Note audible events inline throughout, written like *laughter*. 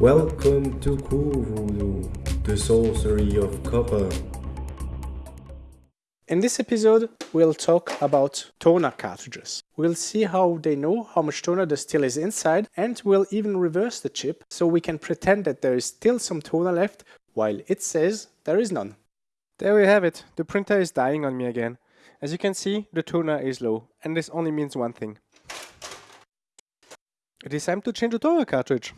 Welcome to Cool Voodoo, the sorcery of copper. In this episode, we'll talk about toner cartridges. We'll see how they know how much toner there still is inside, and we'll even reverse the chip so we can pretend that there is still some toner left while it says there is none. There we have it, the printer is dying on me again. As you can see, the toner is low, and this only means one thing. It is time to change the toner cartridge.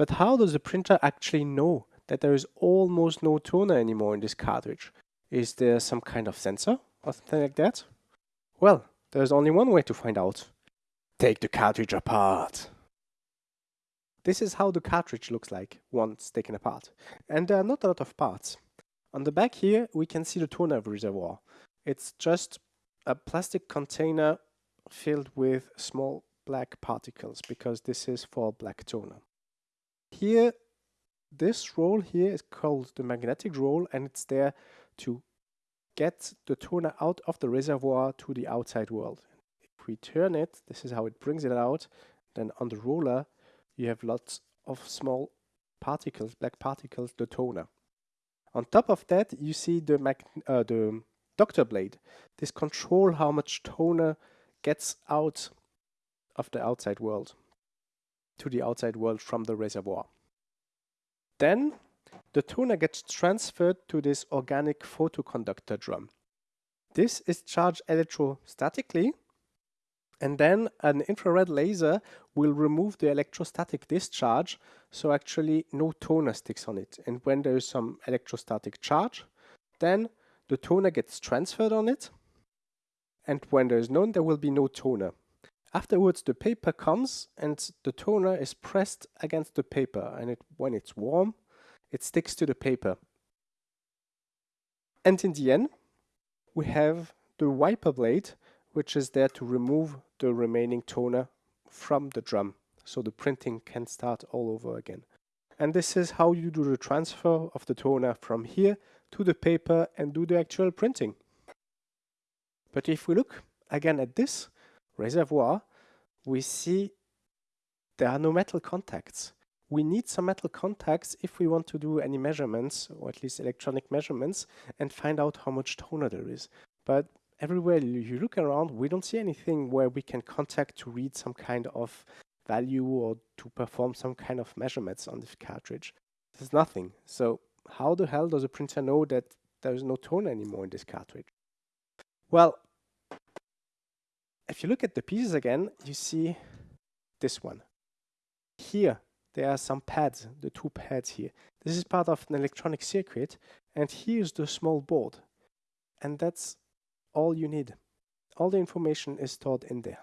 But how does the printer actually know that there is almost no toner anymore in this cartridge? Is there some kind of sensor or something like that? Well, there's only one way to find out. Take the cartridge apart. This is how the cartridge looks like once taken apart. And there are not a lot of parts. On the back here, we can see the toner reservoir. It's just a plastic container filled with small black particles because this is for black toner. Here, this roll here is called the magnetic roll and it's there to get the toner out of the reservoir to the outside world. If we turn it, this is how it brings it out. Then on the roller, you have lots of small particles, black particles, the toner. On top of that, you see the, uh, the doctor blade. This control how much toner gets out of the outside world to the outside world from the reservoir. Then the toner gets transferred to this organic photoconductor drum. This is charged electrostatically and then an infrared laser will remove the electrostatic discharge so actually no toner sticks on it. And when there is some electrostatic charge, then the toner gets transferred on it and when there is none, there will be no toner. Afterwards, the paper comes and the toner is pressed against the paper and it, when it's warm, it sticks to the paper. And in the end, we have the wiper blade, which is there to remove the remaining toner from the drum, so the printing can start all over again. And this is how you do the transfer of the toner from here to the paper and do the actual printing. But if we look again at this, reservoir, we see there are no metal contacts. We need some metal contacts if we want to do any measurements, or at least electronic measurements, and find out how much toner there is. But everywhere you look around, we don't see anything where we can contact to read some kind of value or to perform some kind of measurements on this cartridge. There's nothing. So how the hell does a printer know that there's no toner anymore in this cartridge? Well, if you look at the pieces again, you see this one. Here, there are some pads, the two pads here. This is part of an electronic circuit, and here's the small board. And that's all you need. All the information is stored in there.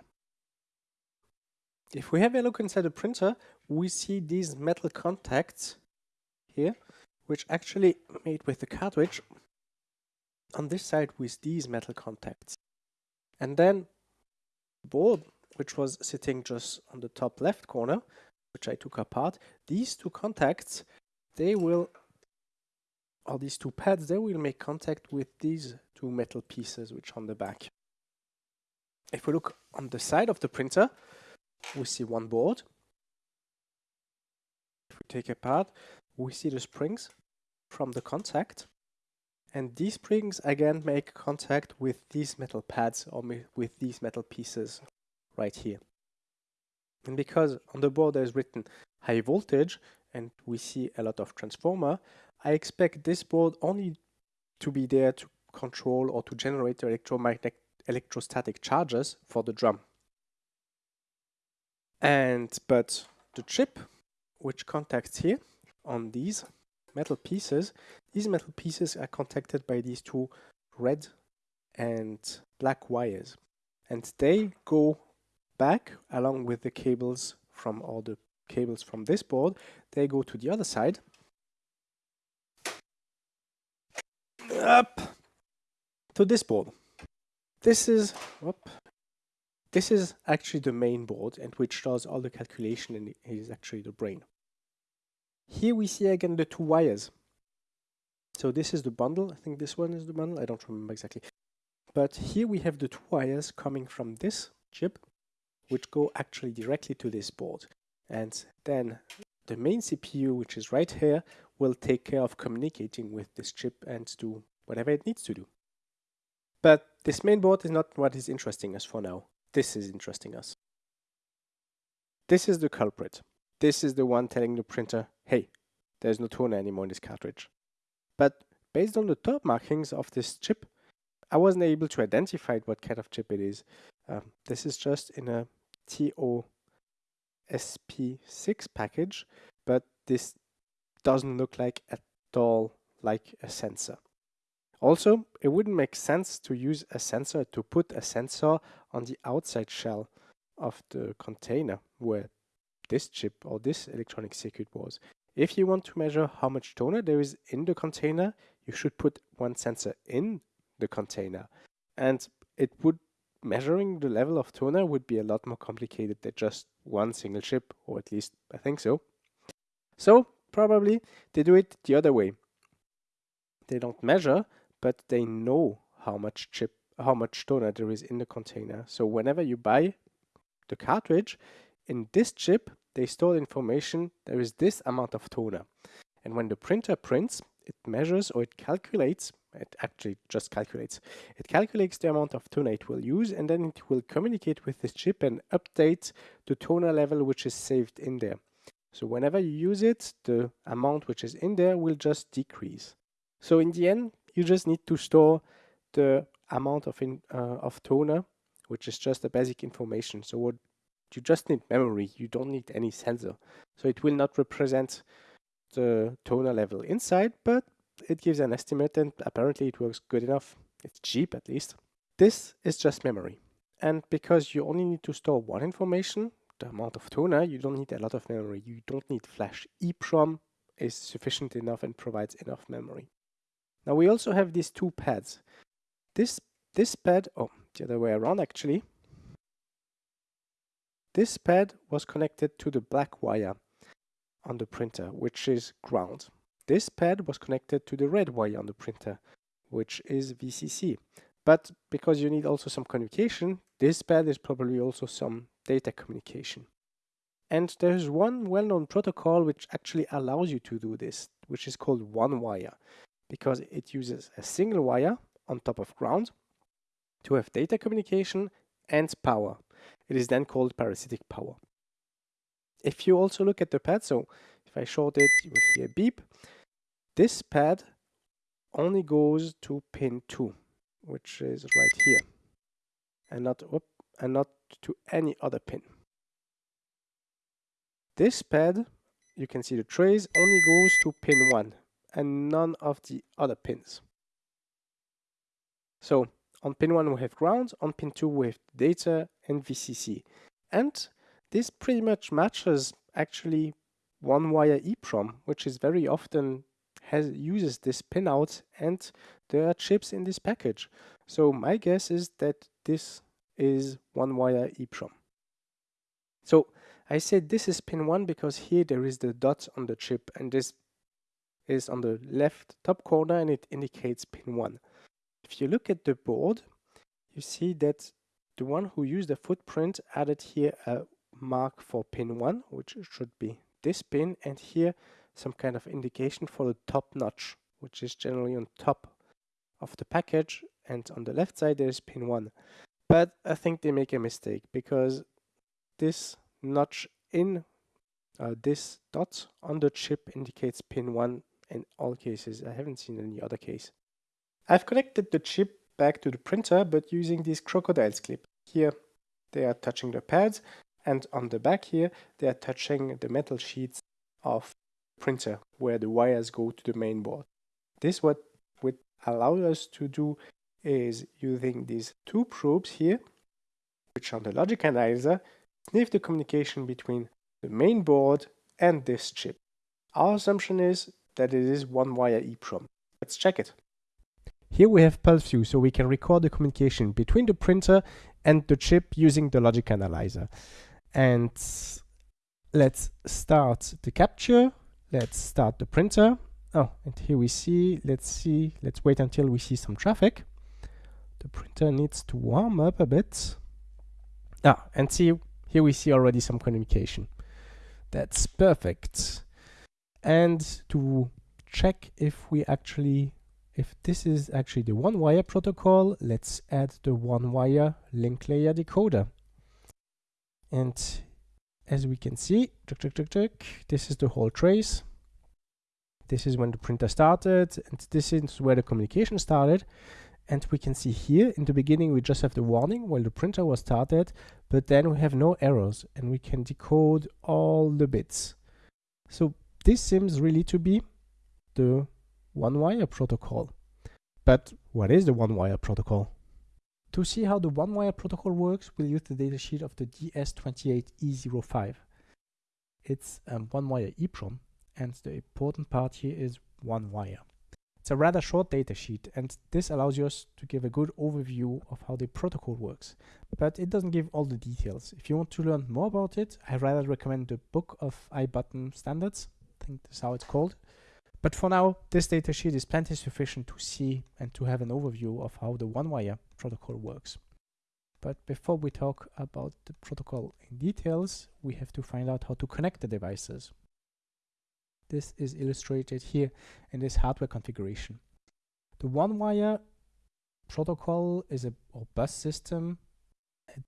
If we have a look inside the printer, we see these metal contacts here, which actually made with the cartridge on this side with these metal contacts. And then board, which was sitting just on the top left corner, which I took apart, these two contacts, they will, or these two pads, they will make contact with these two metal pieces which on the back. If we look on the side of the printer, we see one board. If we take apart, we see the springs from the contact. And these springs again make contact with these metal pads or with these metal pieces right here. And because on the board there's written high voltage and we see a lot of transformer, I expect this board only to be there to control or to generate electromagnetic electrostatic charges for the drum. And but the chip which contacts here on these metal pieces, these metal pieces are contacted by these two red and black wires. And they go back along with the cables from all the cables from this board. They go to the other side. Up to this board. This is whoop, this is actually the main board and which does all the calculation and is actually the brain. Here we see again the two wires. So this is the bundle. I think this one is the bundle. I don't remember exactly. But here we have the two wires coming from this chip, which go actually directly to this board. And then the main CPU, which is right here, will take care of communicating with this chip and do whatever it needs to do. But this main board is not what is interesting us for now. This is interesting us. This is the culprit. This is the one telling the printer, hey, there's no toner anymore in this cartridge. But based on the top markings of this chip, I wasn't able to identify what kind of chip it is. Um, this is just in a TSOP6 package, but this doesn't look like at all like a sensor. Also, it wouldn't make sense to use a sensor to put a sensor on the outside shell of the container where this chip or this electronic circuit was. If you want to measure how much toner there is in the container, you should put one sensor in the container. And it would measuring the level of toner would be a lot more complicated than just one single chip, or at least I think so. So probably they do it the other way. They don't measure, but they know how much chip, how much toner there is in the container. So whenever you buy the cartridge, in this chip, they store information, there is this amount of toner. And when the printer prints, it measures or it calculates, it actually just calculates, it calculates the amount of toner it will use and then it will communicate with this chip and update the toner level which is saved in there. So whenever you use it, the amount which is in there will just decrease. So in the end, you just need to store the amount of, in, uh, of toner, which is just the basic information. So what you just need memory, you don't need any sensor. So it will not represent the toner level inside, but it gives an estimate and apparently it works good enough. It's cheap at least. This is just memory. And because you only need to store one information, the amount of toner, you don't need a lot of memory. You don't need flash. EEPROM is sufficient enough and provides enough memory. Now we also have these two pads. This, this pad, oh, the other way around actually. This pad was connected to the black wire on the printer, which is ground. This pad was connected to the red wire on the printer, which is VCC. But because you need also some communication, this pad is probably also some data communication. And there's one well-known protocol which actually allows you to do this, which is called one wire, because it uses a single wire on top of ground to have data communication and power. It is then called parasitic power. If you also look at the pad, so if I short it, you will hear beep. This pad only goes to pin 2, which is right here, and not, whoop, and not to any other pin. This pad, you can see the trace, only goes to pin 1 and none of the other pins. So on pin 1 we have ground, on pin 2 we have data and VCC. And this pretty much matches actually one wire EEPROM, which is very often has uses this pinout and there are chips in this package. So my guess is that this is one wire EEPROM. So I said this is pin 1 because here there is the dot on the chip and this is on the left top corner and it indicates pin 1. If you look at the board, you see that the one who used the footprint added here a mark for pin 1, which should be this pin, and here some kind of indication for the top notch, which is generally on top of the package, and on the left side there is pin 1. But I think they make a mistake because this notch in uh, this dot on the chip indicates pin 1 in all cases. I haven't seen any other case. I've connected the chip back to the printer but using these crocodiles clip. Here they are touching the pads and on the back here they are touching the metal sheets of the printer where the wires go to the main board. This what would allow us to do is using these two probes here, which on the logic analyzer sniff the communication between the main board and this chip. Our assumption is that it is one wire EEPROM. Let's check it. Here we have PulseView, so we can record the communication between the printer and the chip using the logic analyzer. And let's start the capture. Let's start the printer. Oh, and here we see, let's see, let's wait until we see some traffic. The printer needs to warm up a bit. Ah, and see, here we see already some communication. That's perfect. And to check if we actually, if this is actually the one wire protocol, let's add the one wire link layer decoder. And as we can see, check, check, check, check, this is the whole trace. This is when the printer started, and this is where the communication started. And we can see here in the beginning, we just have the warning while the printer was started, but then we have no errors and we can decode all the bits. So this seems really to be the one wire protocol. But what is the one wire protocol? To see how the one wire protocol works, we'll use the datasheet of the DS28E05. It's um, a one wire EEPROM and the important part here is one wire. It's a rather short datasheet and this allows us to give a good overview of how the protocol works, but it doesn't give all the details. If you want to learn more about it, I rather recommend the book of iButton standards. I think that's how it's called. But for now, this datasheet is plenty sufficient to see and to have an overview of how the one-wire protocol works. But before we talk about the protocol in details, we have to find out how to connect the devices. This is illustrated here in this hardware configuration. The one-wire protocol is a bus system. It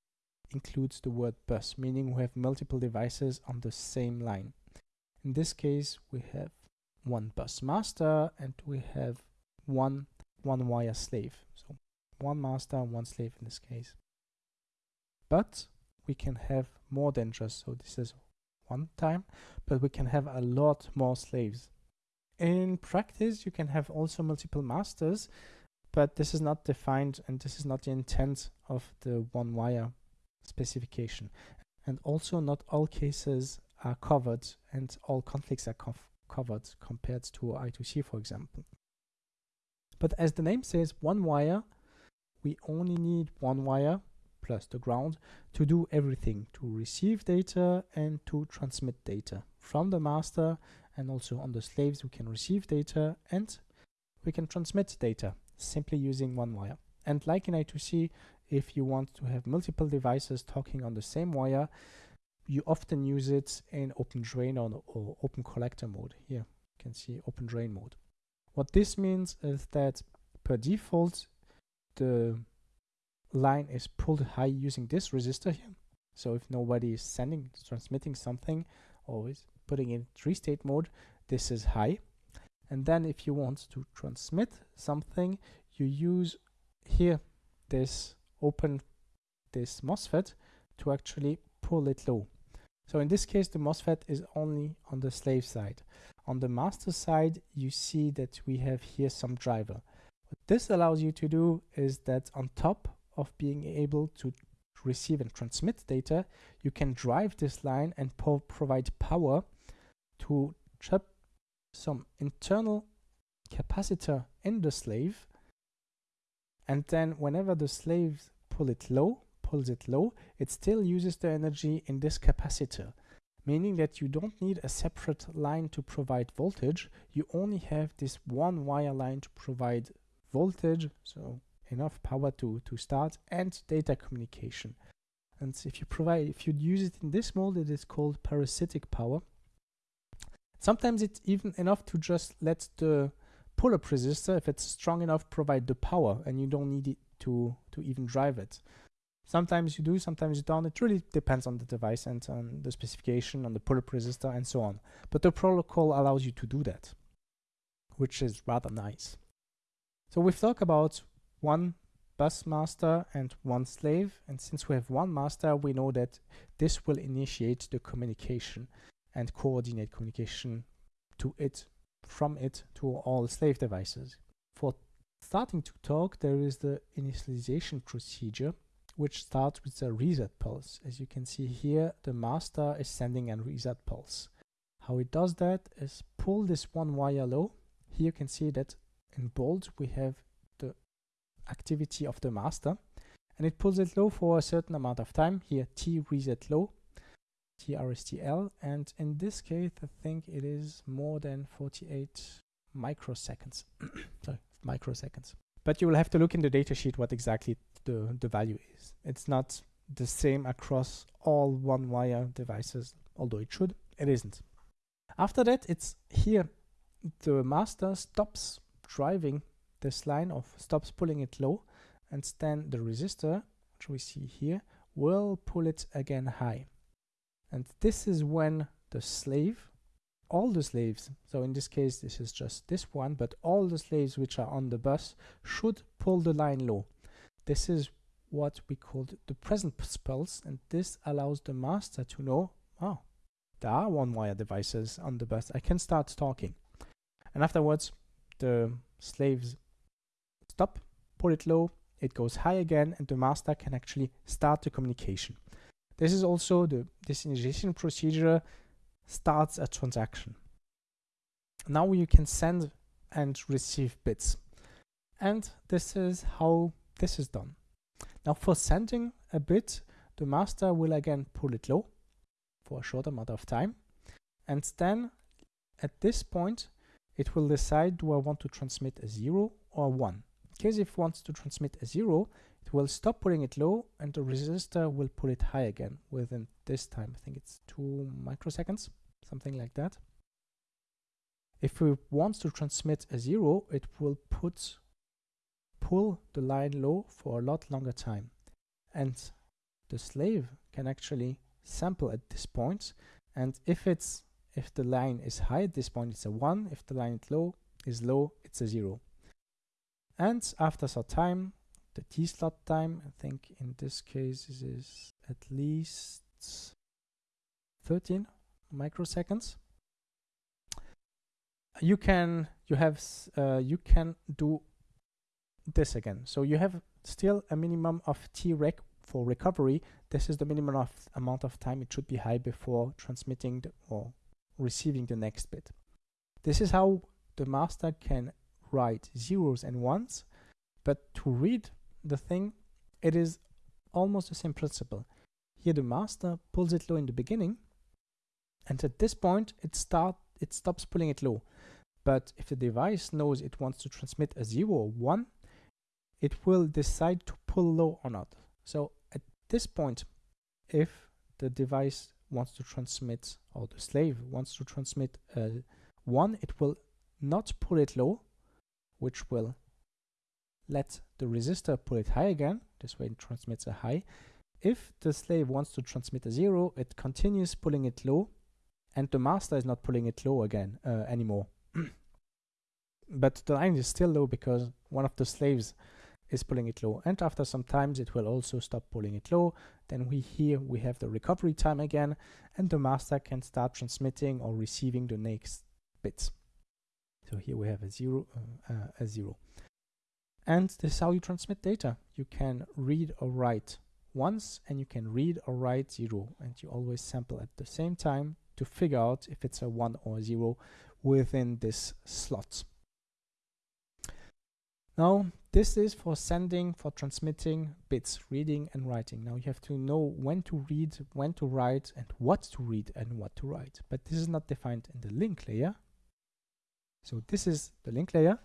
includes the word bus, meaning we have multiple devices on the same line. In this case, we have one bus master and we have one one-wire slave. So one master and one slave in this case. But we can have more than just, so this is one time, but we can have a lot more slaves. In practice, you can have also multiple masters, but this is not defined and this is not the intent of the one wire specification. And also not all cases are covered and all conflicts are covered compared to I2C, for example. But as the name says, one wire, we only need one wire plus the ground to do everything to receive data and to transmit data from the master and also on the slaves we can receive data and we can transmit data simply using one wire and like in I2C if you want to have multiple devices talking on the same wire you often use it in open drain or, or open collector mode here you can see open drain mode what this means is that per default the line is pulled high using this resistor here. So if nobody is sending, transmitting something, always putting in three-state mode, this is high. And then if you want to transmit something, you use here this open this MOSFET to actually pull it low. So in this case, the MOSFET is only on the slave side. On the master side, you see that we have here some driver. What this allows you to do is that on top of being able to receive and transmit data, you can drive this line and provide power to trap some internal capacitor in the slave. And then whenever the slaves pull it low, pulls it low, it still uses the energy in this capacitor, meaning that you don't need a separate line to provide voltage. You only have this one wire line to provide voltage, so enough power to, to start and data communication. And if you provide, if you use it in this mode, it is called parasitic power. Sometimes it's even enough to just let the pull-up resistor, if it's strong enough, provide the power and you don't need it to, to even drive it. Sometimes you do, sometimes you don't. It really depends on the device and on the specification, on the pull-up resistor and so on. But the protocol allows you to do that, which is rather nice. So we've talked about one bus master and one slave. And since we have one master, we know that this will initiate the communication and coordinate communication to it, from it to all slave devices. For starting to talk, there is the initialization procedure, which starts with a reset pulse. As you can see here, the master is sending a reset pulse. How it does that is pull this one wire low. Here you can see that in bold we have the activity of the master and it pulls it low for a certain amount of time here t reset low trstl and in this case i think it is more than 48 microseconds *coughs* sorry microseconds but you will have to look in the datasheet what exactly the the value is it's not the same across all one wire devices although it should it isn't. After that, it's here the master stops driving this line of stops pulling it low and then the resistor, which we see here, will pull it again high. And this is when the slave, all the slaves, so in this case this is just this one, but all the slaves which are on the bus should pull the line low. This is what we call the present pulse and this allows the master to know, oh, there are one wire devices on the bus, I can start talking. And afterwards the slaves stop, pull it low, it goes high again and the master can actually start the communication. This is also the this initiation procedure starts a transaction. Now you can send and receive bits. And this is how this is done. Now for sending a bit, the master will again pull it low for a short amount of time. And then at this point, it will decide do I want to transmit a 0 or a 1. In case if it wants to transmit a 0, it will stop pulling it low and the resistor will pull it high again within this time. I think it's 2 microseconds, something like that. If it wants to transmit a 0, it will put pull the line low for a lot longer time. And the slave can actually sample at this point. and if it's if the line is high at this point, it's a 1. If the line is low, is low, it's a 0. And after some time, the T-slot time, I think in this case this is at least 13 microseconds. You can you have uh, you can do this again. So you have still a minimum of T rec for recovery. This is the minimum of amount of time it should be high before transmitting or receiving the next bit. This is how the master can write zeros and ones, but to read the thing, it is almost the same principle. Here the master pulls it low in the beginning, and at this point it start it stops pulling it low. But if the device knows it wants to transmit a zero or one, it will decide to pull low or not. So at this point, if the device wants to transmit, or the slave wants to transmit uh, 1, it will not pull it low, which will let the resistor pull it high again. This way it transmits a high. If the slave wants to transmit a 0, it continues pulling it low, and the master is not pulling it low again uh, anymore. *clears throat* but the line is still low because one of the slaves is pulling it low. And after some times it will also stop pulling it low. Then we here we have the recovery time again and the master can start transmitting or receiving the next bits. So here we have a zero uh, uh, a zero. And this is how you transmit data. You can read or write once and you can read or write zero. And you always sample at the same time to figure out if it's a one or a zero within this slot now, this is for sending, for transmitting bits, reading and writing. Now you have to know when to read, when to write, and what to read and what to write. But this is not defined in the link layer. So this is the link layer.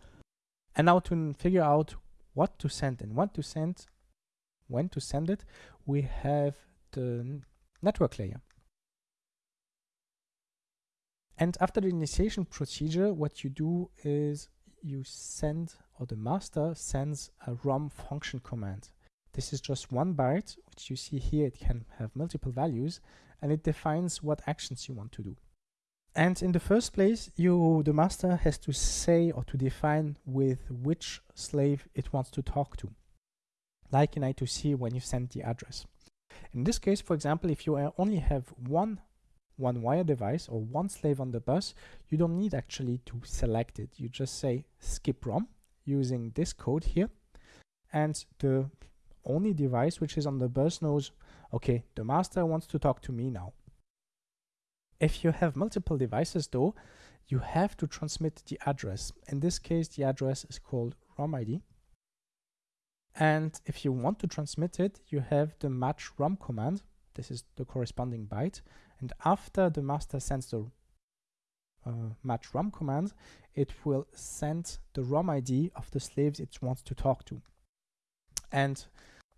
And now to figure out what to send and what to send, when to send it, we have the network layer. And after the initiation procedure, what you do is you send or the master sends a ROM function command. This is just one byte, which you see here, it can have multiple values, and it defines what actions you want to do. And in the first place, you, the master has to say or to define with which slave it wants to talk to, like in I2C when you send the address. In this case, for example, if you only have one one wire device or one slave on the bus, you don't need actually to select it. You just say skip ROM using this code here. And the only device which is on the bus knows, okay, the master wants to talk to me now. If you have multiple devices though, you have to transmit the address. In this case, the address is called ROM ID. And if you want to transmit it, you have the match ROM command. This is the corresponding byte. And after the master sends the uh, match ROM command, it will send the ROM ID of the slaves it wants to talk to. And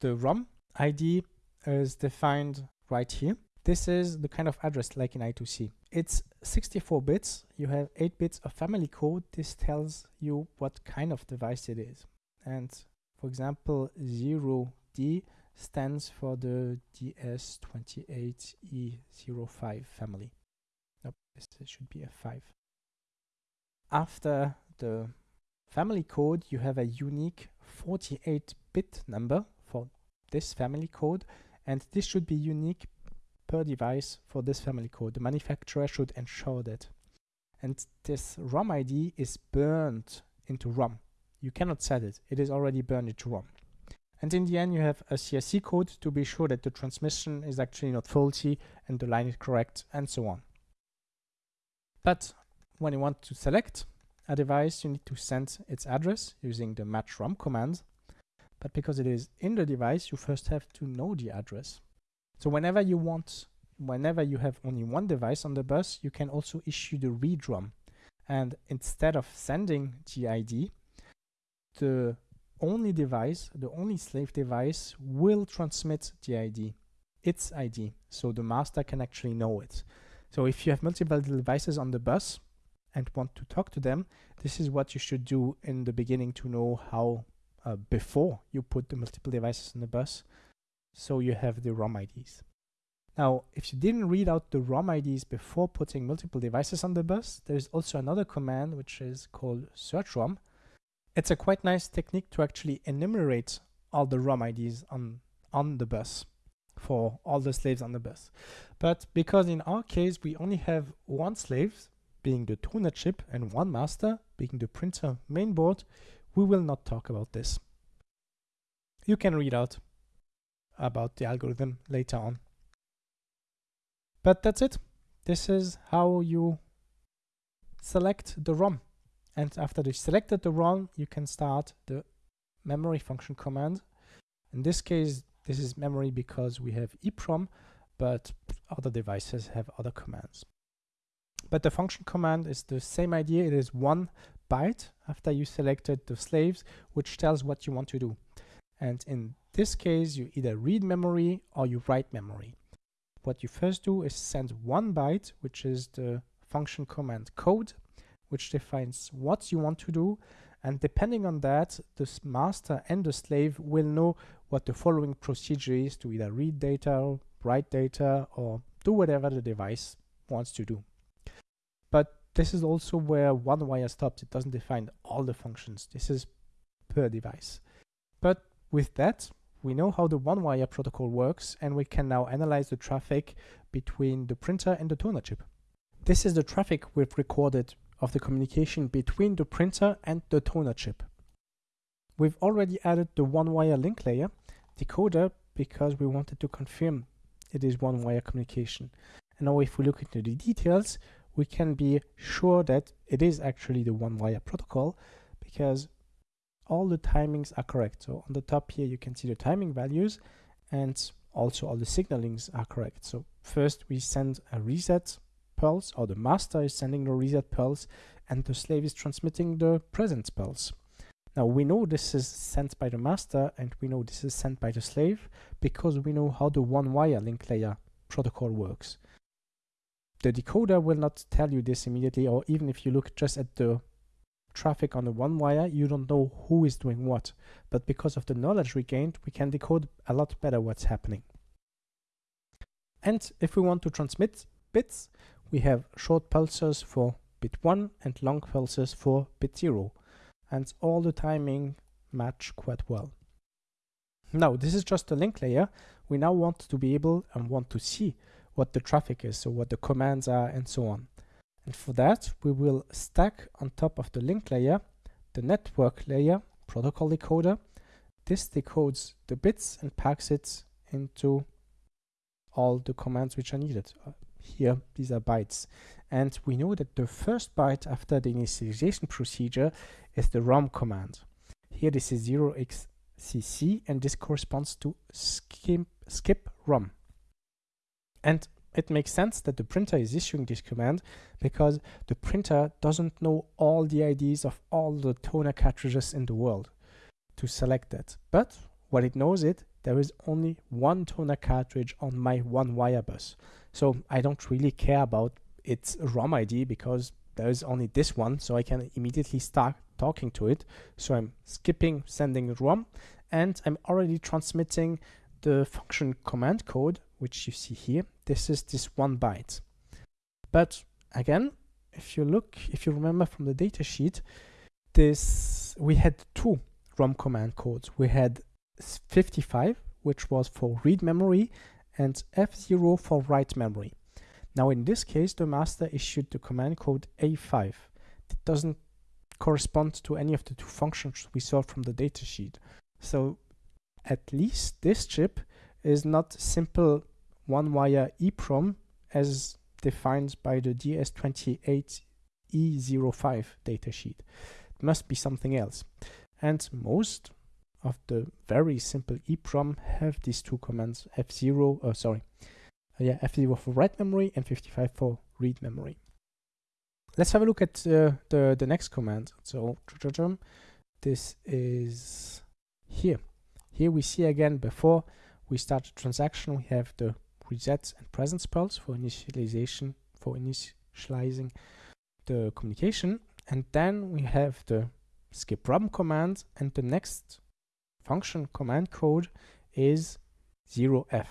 the ROM ID is defined right here. this is the kind of address like in I2C. It's 64 bits. You have 8 bits of family code. This tells you what kind of device it is. And for example, 0D stands for the DS28E05 family. Nope, this should be a 5. After the family code, you have a unique 48-bit number for this family code, and this should be unique per device for this family code. The manufacturer should ensure that. And this ROM ID is burned into ROM. You cannot set it. It is already burned into ROM. And in the end, you have a CSC code to be sure that the transmission is actually not faulty and the line is correct and so on. But when you want to select a device, you need to send its address using the match ROM command. But because it is in the device, you first have to know the address. So whenever you want, whenever you have only one device on the bus, you can also issue the read ROM. And instead of sending the ID, the only device, the only slave device will transmit the ID, its ID, so the master can actually know it. So if you have multiple devices on the bus and want to talk to them, this is what you should do in the beginning to know how uh, before you put the multiple devices on the bus so you have the ROM IDs. Now, if you didn't read out the ROM IDs before putting multiple devices on the bus, there's also another command which is called search ROM. It's a quite nice technique to actually enumerate all the ROM IDs on, on the bus for all the slaves on the bus. But because in our case, we only have one slave, being the toner chip, and one master, being the printer mainboard, we will not talk about this. You can read out about the algorithm later on. But that's it. This is how you select the ROM. And after you selected the ROM, you can start the memory function command. In this case, this is memory because we have EEPROM, but other devices have other commands. But the function command is the same idea. It is one byte after you selected the slaves, which tells what you want to do. And in this case, you either read memory or you write memory. What you first do is send one byte, which is the function command code, which defines what you want to do. And depending on that, the master and the slave will know what the following procedure is to either read data, write data, or do whatever the device wants to do. But this is also where one wire stops. It doesn't define all the functions. This is per device. But with that, we know how the one-wire protocol works and we can now analyze the traffic between the printer and the toner chip. This is the traffic we've recorded of the communication between the printer and the toner chip. We've already added the one-wire link layer decoder because we wanted to confirm it is one-wire communication. And now if we look into the details, we can be sure that it is actually the one-wire protocol because all the timings are correct. So on the top here, you can see the timing values and also all the signalings are correct. So first we send a reset pulse or the master is sending the reset pulse and the slave is transmitting the present pulse. Now we know this is sent by the master and we know this is sent by the slave because we know how the one wire link layer protocol works. The decoder will not tell you this immediately or even if you look just at the traffic on the one wire, you don't know who is doing what. But because of the knowledge we gained, we can decode a lot better what's happening. And if we want to transmit bits, we have short pulses for bit 1 and long pulses for bit 0. And all the timing match quite well. Now, this is just a link layer. We now want to be able and want to see what the traffic is, so what the commands are and so on. And for that, we will stack on top of the link layer, the network layer protocol decoder. This decodes the bits and packs it into all the commands which are needed. Here, these are bytes. And we know that the first byte after the initialization procedure is the ROM command. Here this is 0xcc and this corresponds to skip, skip ROM. And it makes sense that the printer is issuing this command because the printer doesn't know all the IDs of all the toner cartridges in the world to select that. But what it knows it, there is only one toner cartridge on my one wire bus. So I don't really care about its ROM ID because there is only this one, so I can immediately start talking to it. So I'm skipping sending ROM and I'm already transmitting the function command code, which you see here. This is this one byte. But again, if you look, if you remember from the datasheet, this we had two ROM command codes. We had 55, which was for read memory, and F0 for write memory. Now in this case, the master issued the command code A5. It doesn't correspond to any of the two functions we saw from the datasheet. So at least this chip is not simple one-wire EEPROM as defined by the DS28E05 datasheet. It must be something else. And most of the very simple EEPROM have these two commands F0, oh sorry, uh, yeah, F0 for write memory and 55 for read memory. Let's have a look at uh, the, the next command. So this is here. Here we see again before we start the transaction, we have the reset and presence pulse for initialization, for initializing the communication. And then we have the skip ROM command and the next function command code is 0f.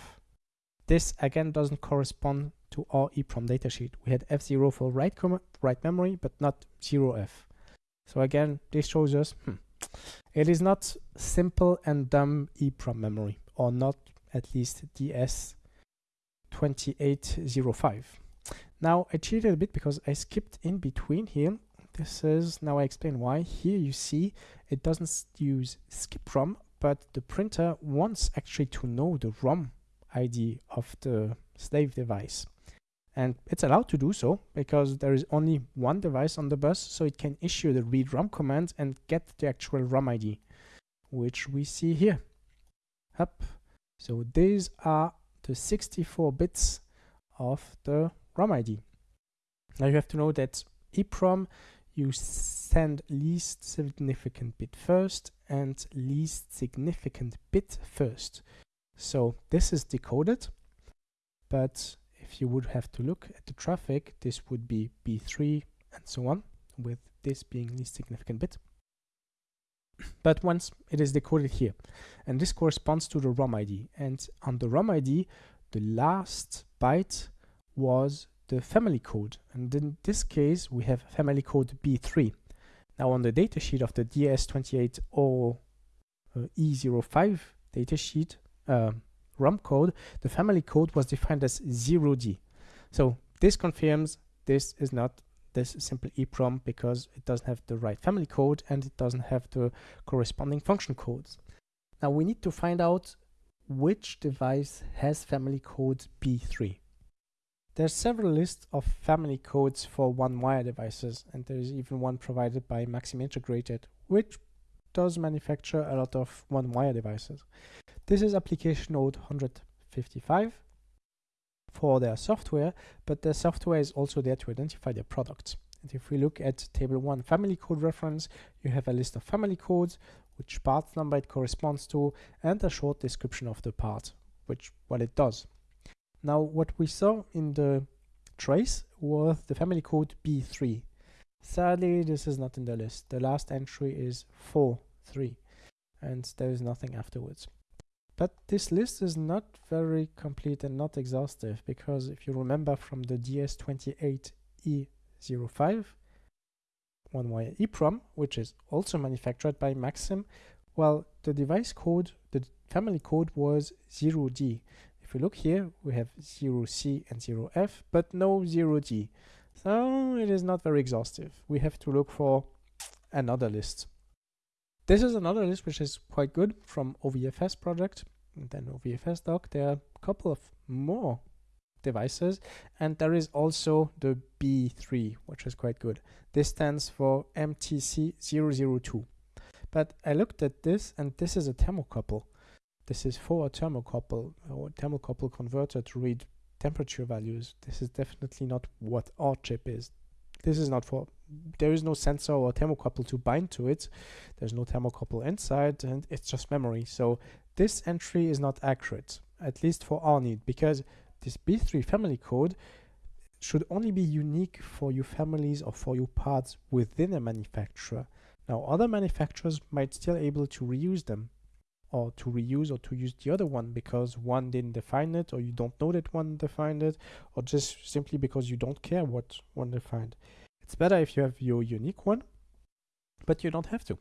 This again doesn't correspond to our EEPROM datasheet. We had F0 for write, write memory, but not 0f. So again, this shows us hmm, it is not simple and dumb EEPROM memory, or not at least DS2805. Now I cheated a bit because I skipped in between here. This is, now I explain why. Here you see it doesn't use skip ROM, but the printer wants actually to know the ROM ID of the slave device. And it's allowed to do so because there is only one device on the bus, so it can issue the read ROM command and get the actual ROM ID, which we see here. Up. So these are the 64 bits of the ROM ID. Now you have to know that EEPROM you send least significant bit first and least significant bit first. So this is decoded, but if you would have to look at the traffic, this would be B3 and so on, with this being least significant bit. But once it is decoded here, and this corresponds to the ROM ID, and on the ROM ID, the last byte was the family code, and in this case, we have family code B3. Now on the datasheet of the DS28 or uh, E05 datasheet, uh, ROM code, the family code was defined as 0D. So this confirms this is not this simple EEPROM because it doesn't have the right family code and it doesn't have the corresponding function codes. Now we need to find out which device has family code B3. There's several lists of family codes for one-wire devices and there is even one provided by Maxim Integrated, which does manufacture a lot of one-wire devices. This is application node 155 for their software, but their software is also there to identify their products. And if we look at table 1 family code reference, you have a list of family codes, which part number it corresponds to, and a short description of the part, which what it does. Now, what we saw in the trace was the family code B3. Sadly, this is not in the list. The last entry is 4, 3, and there is nothing afterwards. But this list is not very complete and not exhaustive because if you remember from the DS28E05 one wire EEPROM, which is also manufactured by Maxim, well, the device code, the family code was 0D. We look here, we have 0C and 0F, but no 0D. So it is not very exhaustive. We have to look for another list. This is another list which is quite good from OWFS project. And then OWFS doc, there are a couple of more devices. And there is also the B3, which is quite good. This stands for MTC002. But I looked at this and this is a thermocouple. This is for a thermocouple or thermocouple converter to read temperature values. This is definitely not what our chip is. This is not for there is no sensor or thermocouple to bind to it. There's no thermocouple inside and it's just memory. So this entry is not accurate, at least for our need, because this B3 family code should only be unique for your families or for your parts within a manufacturer. Now, other manufacturers might still able to reuse them or to reuse or to use the other one because one didn't define it or you don't know that one defined it or just simply because you don't care what one defined. It's better if you have your unique one, but you don't have to.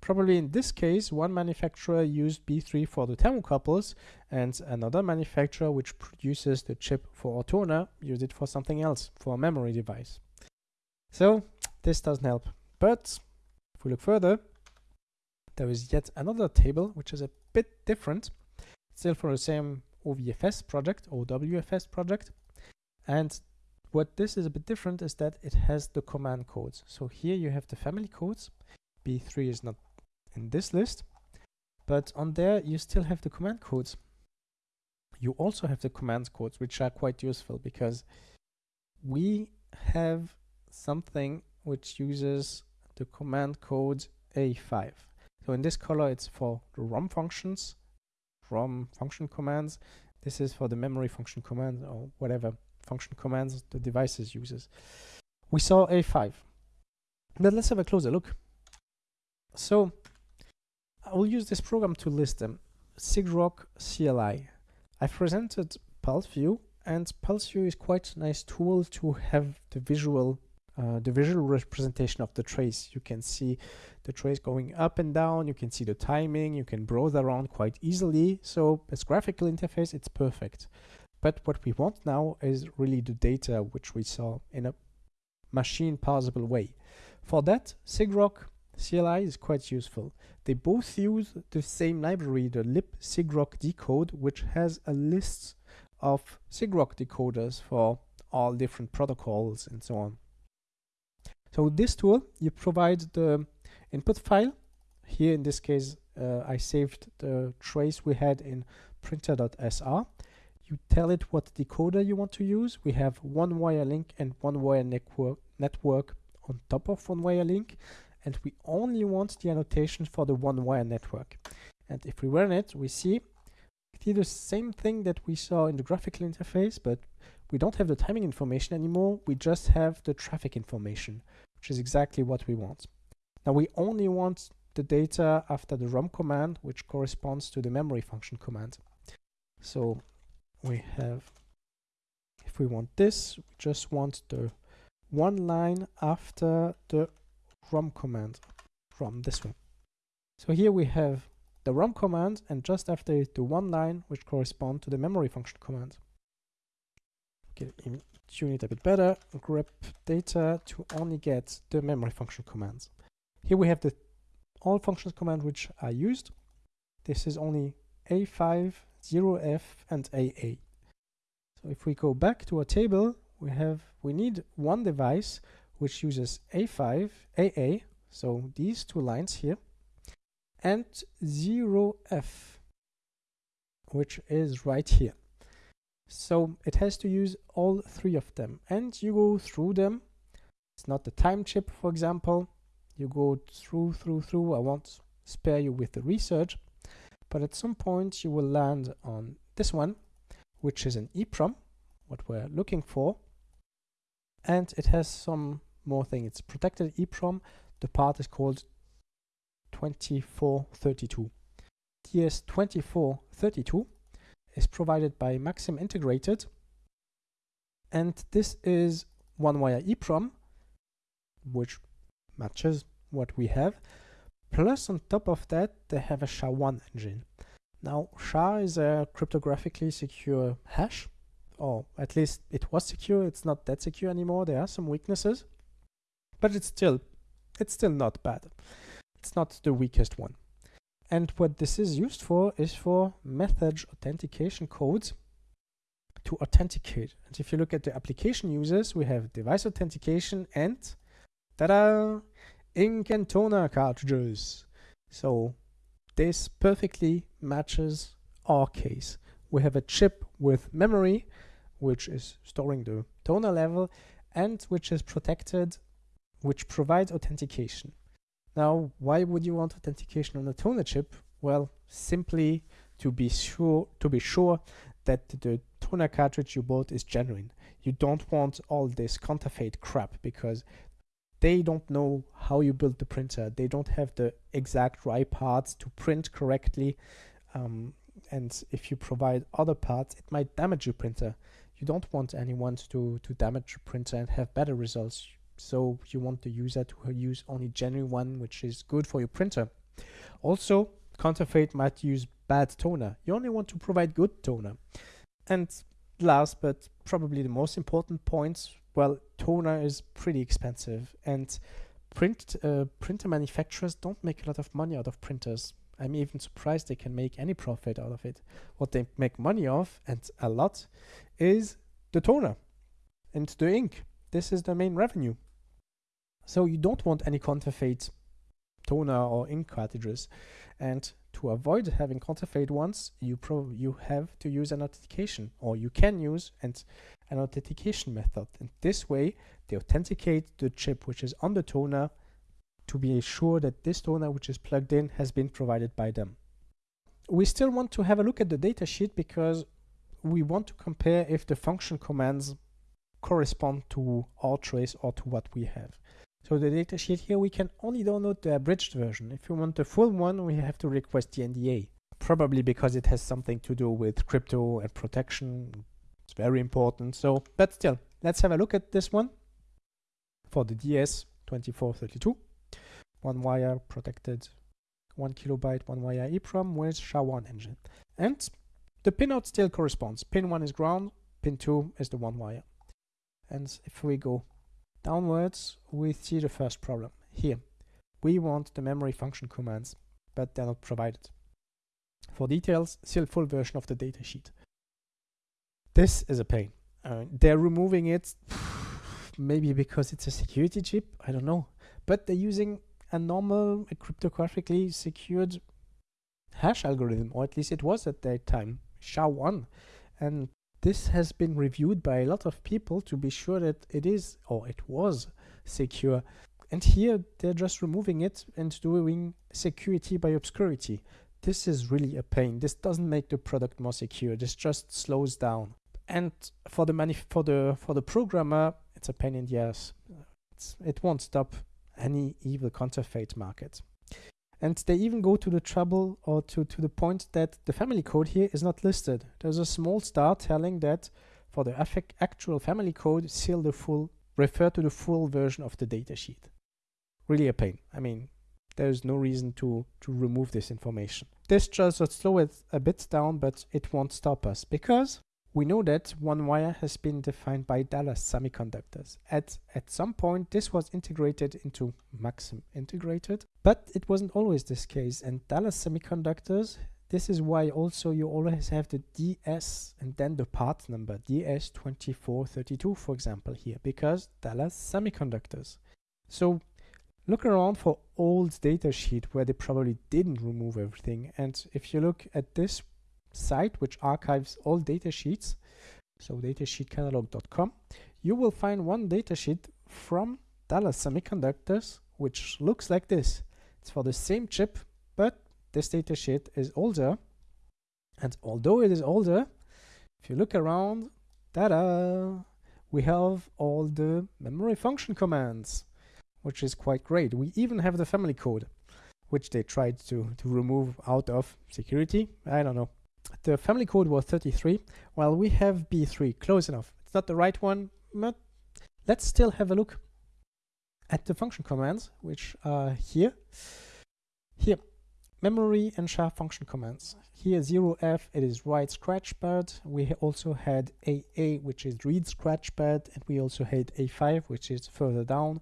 Probably in this case, one manufacturer used B3 for the thermocouples and another manufacturer which produces the chip for Ortona used it for something else, for a memory device. So this doesn't help. But if we look further, there is yet another table which is a bit different, still for the same OVFS project or WFS project. And what this is a bit different is that it has the command codes. So here you have the family codes. B3 is not in this list, but on there you still have the command codes. You also have the command codes, which are quite useful because we have something which uses the command code A5. So in this color, it's for the ROM functions, ROM function commands. This is for the memory function command or whatever function commands the devices uses. We saw A5. But let's have a closer look. So I will use this program to list them. SIGROC CLI. I presented PulseView and PulseView is quite a nice tool to have the visual uh, the visual representation of the trace. You can see the trace going up and down, you can see the timing, you can browse around quite easily. So as graphical interface, it's perfect. But what we want now is really the data which we saw in a machine parsable way. For that, SIGROC CLI is quite useful. They both use the same library, the lib SIGROC decode, which has a list of SIGROC decoders for all different protocols and so on. So with this tool, you provide the input file. Here in this case, uh, I saved the trace we had in printer.sr. You tell it what decoder you want to use. We have one wire link and one wire network, network on top of one wire link. And we only want the annotation for the one wire network. And if we run it, we see the same thing that we saw in the graphical interface, but we don't have the timing information anymore. We just have the traffic information which is exactly what we want. Now we only want the data after the ROM command, which corresponds to the memory function command. So we have, if we want this, we just want the one line after the ROM command from this one. So here we have the ROM command and just after it, the one line which correspond to the memory function command. Okay, tune it a bit better, grep data to only get the memory function commands. Here we have the all functions command which are used. This is only A5, 0F and AA. So if we go back to our table, we have we need one device which uses A5, AA, so these two lines here, and 0F, which is right here. So it has to use all three of them and you go through them. It's not the time chip, for example. You go through, through, through. I won't spare you with the research, but at some point you will land on this one, which is an EEPROM, what we're looking for. And it has some more thing. It's protected EEPROM. The part is called 2432. DS2432 is provided by Maxim Integrated. And this is one wire EEPROM, which matches what we have. Plus on top of that, they have a SHA-1 engine. Now, SHA is a cryptographically secure hash, or at least it was secure. It's not that secure anymore. There are some weaknesses, but it's still, it's still not bad. It's not the weakest one. And what this is used for is for method authentication codes to authenticate. And if you look at the application users, we have device authentication and ta-da, ink and toner cartridges. So this perfectly matches our case. We have a chip with memory, which is storing the toner level and which is protected, which provides authentication. Now, why would you want authentication on a toner chip? Well, simply to be sure to be sure that the toner cartridge you bought is genuine. You don't want all this counterfeit crap because they don't know how you build the printer. They don't have the exact right parts to print correctly. Um, and if you provide other parts, it might damage your printer. You don't want anyone to, to damage your printer and have better results. So you want the user to use only genuine one, which is good for your printer. Also, counterfeit might use bad toner. You only want to provide good toner. And last, but probably the most important point, well, toner is pretty expensive and print uh, printer manufacturers don't make a lot of money out of printers. I'm even surprised they can make any profit out of it. What they make money off, and a lot, is the toner and the ink. This is the main revenue. So you don't want any counterfeit toner or ink cartridges. And to avoid having counterfeit ones, you you have to use an authentication, or you can use and an authentication method. And this way, they authenticate the chip which is on the toner to be sure that this toner which is plugged in has been provided by them. We still want to have a look at the datasheet because we want to compare if the function commands correspond to our trace or to what we have. So the datasheet here, we can only download the abridged version. If we want the full one, we have to request the NDA. Probably because it has something to do with crypto and protection. It's very important. So, but still, let's have a look at this one for the DS2432 one wire protected, one kilobyte, one wire EEPROM with SHA-1 engine. And the pinout still corresponds. Pin 1 is ground, pin 2 is the one wire. And if we go downwards, we see the first problem. Here, we want the memory function commands, but they're not provided. For details, see the full version of the datasheet. This is a pain. Uh, they're removing it, *sighs* maybe because it's a security chip, I don't know. But they're using a normal, a cryptographically secured hash algorithm, or at least it was at that time, SHA-1. And this has been reviewed by a lot of people to be sure that it is, or it was, secure. And here they're just removing it and doing security by obscurity. This is really a pain. This doesn't make the product more secure. This just slows down. And for the for the for the programmer, it's a pain in the ass. It's, it won't stop any evil counterfeit market. And they even go to the trouble or to, to the point that the family code here is not listed. There's a small star telling that for the actual family code, seal the full, refer to the full version of the datasheet. Really a pain. I mean, there's no reason to, to remove this information. This just will slow it a bit down, but it won't stop us because we know that one wire has been defined by Dallas Semiconductors. At, at some point, this was integrated into Maxim integrated, but it wasn't always this case. And Dallas Semiconductors, this is why also you always have the DS and then the part number, DS2432, for example, here, because Dallas Semiconductors. So look around for old datasheet where they probably didn't remove everything. And if you look at this site which archives all datasheets, so datasheetcatalog.com, you will find one datasheet from Dallas Semiconductors which looks like this. It's for the same chip, but this datasheet is older. And although it is older, if you look around, ta-da, we have all the memory function commands, which is quite great. We even have the family code, which they tried to, to remove out of security. I don't know the family code was 33, while we have B3, close enough. It's not the right one, but let's still have a look at the function commands, which are here. Here, memory and SHA function commands. Here 0f, it is write scratchpad. We also had AA, which is read scratchpad, and we also had A5, which is further down.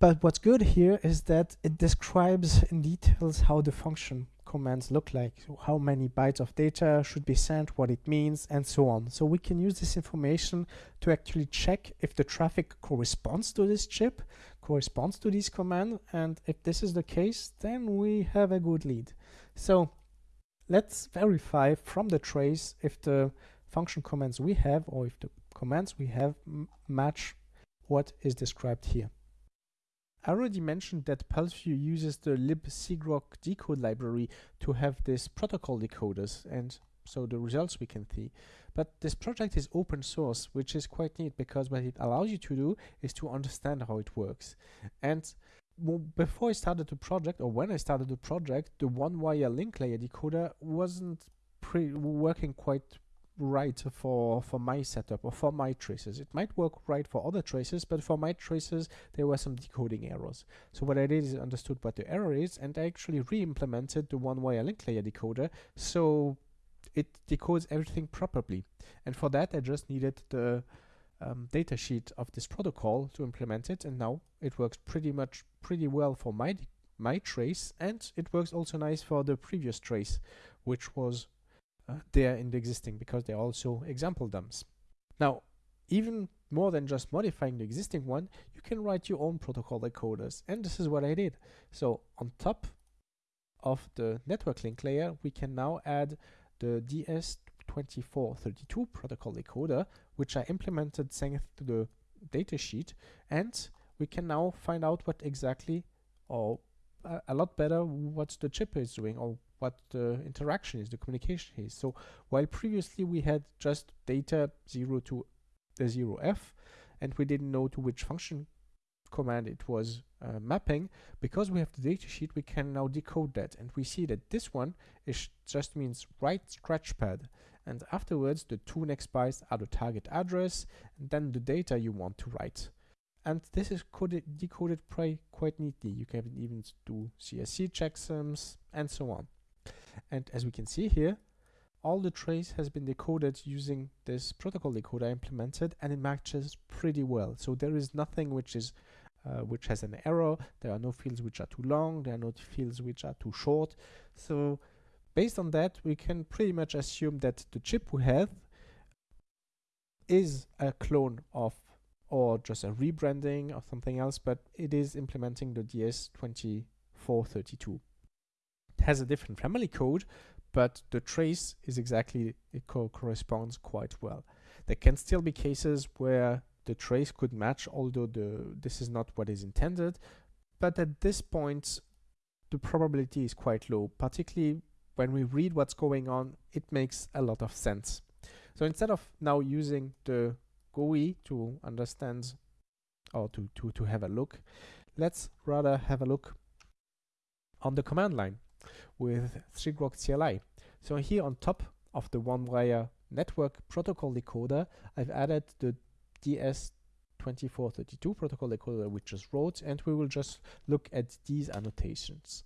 But what's good here is that it describes in details how the function commands look like, how many bytes of data should be sent, what it means, and so on. So we can use this information to actually check if the traffic corresponds to this chip, corresponds to this command, and if this is the case, then we have a good lead. So let's verify from the trace if the function commands we have or if the commands we have match what is described here. I already mentioned that PulseView uses the libcgrok decode library to have this protocol decoders and so the results we can see. But this project is open source, which is quite neat because what it allows you to do is to understand how it works. And before I started the project, or when I started the project, the one-wire link layer decoder wasn't working quite right for for my setup or for my traces. It might work right for other traces, but for my traces there were some decoding errors. So what I did is understood what the error is and I actually re-implemented the one-wire link layer decoder so it decodes everything properly. And for that I just needed the um, datasheet of this protocol to implement it and now it works pretty much pretty well for my my trace and it works also nice for the previous trace which was there in the existing because they're also example dumps. Now, even more than just modifying the existing one, you can write your own protocol decoders. And this is what I did. So on top of the network link layer, we can now add the DS2432 protocol decoder, which I implemented thanks to the datasheet. And we can now find out what exactly, or uh, a lot better, what the chip is doing, or what the interaction is, the communication is. So while previously we had just data 0 to the 0f and we didn't know to which function command it was uh, mapping, because we have the datasheet, we can now decode that. And we see that this one is just means write scratchpad. And afterwards, the two next bytes are the target address and then the data you want to write. And this is coded, decoded quite neatly. You can even do CSC checksums and so on. And as we can see here, all the trace has been decoded using this protocol decoder implemented and it matches pretty well. So there is nothing which is uh, which has an error. There are no fields which are too long. There are no fields which are too short. So based on that, we can pretty much assume that the chip we have is a clone of or just a rebranding of something else, but it is implementing the DS2432 has a different family code, but the trace is exactly, it co corresponds quite well. There can still be cases where the trace could match, although the this is not what is intended. But at this point, the probability is quite low, particularly when we read what's going on, it makes a lot of sense. So instead of now using the GUI to understand or to, to, to have a look, let's rather have a look on the command line with 3Grok CLI. So here on top of the one-wire network protocol decoder, I've added the DS2432 protocol decoder we just wrote, and we will just look at these annotations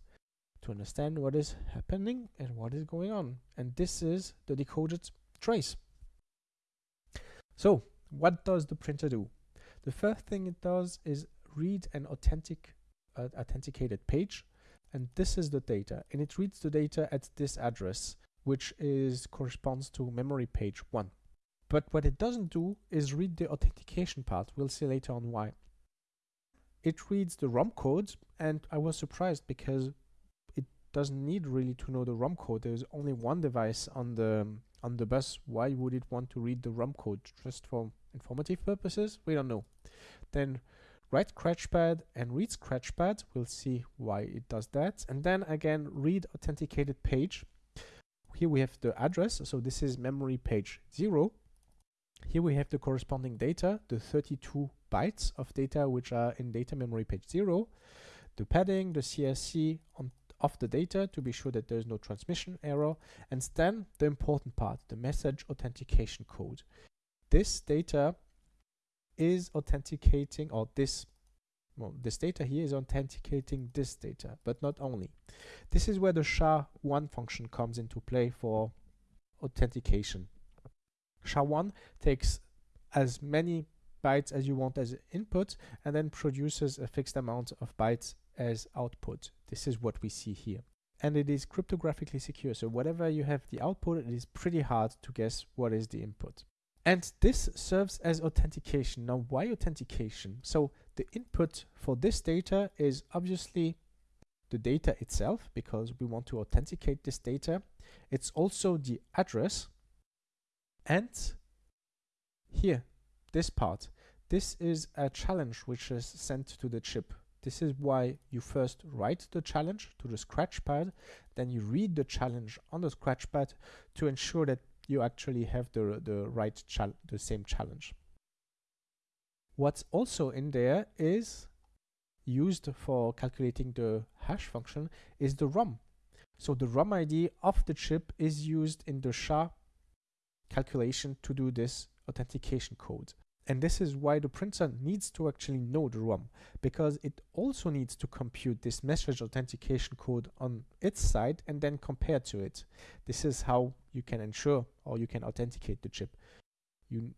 to understand what is happening and what is going on. And this is the decoded trace. So what does the printer do? The first thing it does is read an authentic uh, authenticated page and this is the data and it reads the data at this address which is corresponds to memory page 1 but what it doesn't do is read the authentication part. We'll see later on why. It reads the ROM code and I was surprised because it doesn't need really to know the ROM code. There's only one device on the on the bus. Why would it want to read the ROM code? Just for informative purposes? We don't know. Then write scratchpad and read scratchpad. We'll see why it does that. And then again, read authenticated page. Here we have the address. So this is memory page zero. Here we have the corresponding data, the 32 bytes of data which are in data memory page zero, the padding, the CSC on of the data to be sure that there is no transmission error, and then the important part, the message authentication code. This data is authenticating or this well, this data here is authenticating this data, but not only. This is where the SHA-1 function comes into play for authentication. SHA-1 takes as many bytes as you want as input and then produces a fixed amount of bytes as output. This is what we see here. And it is cryptographically secure, so whatever you have the output, it is pretty hard to guess what is the input. And this serves as authentication. Now, why authentication? So the input for this data is obviously the data itself because we want to authenticate this data. It's also the address and here, this part. This is a challenge which is sent to the chip. This is why you first write the challenge to the scratch pad, then you read the challenge on the scratch pad to ensure that you actually have the, the right the same challenge. What's also in there is used for calculating the hash function is the ROM. So the ROM ID of the chip is used in the SHA calculation to do this authentication code. And this is why the printer needs to actually know the ROM, because it also needs to compute this message authentication code on its side and then compare to it. This is how you can ensure or you can authenticate the chip. You,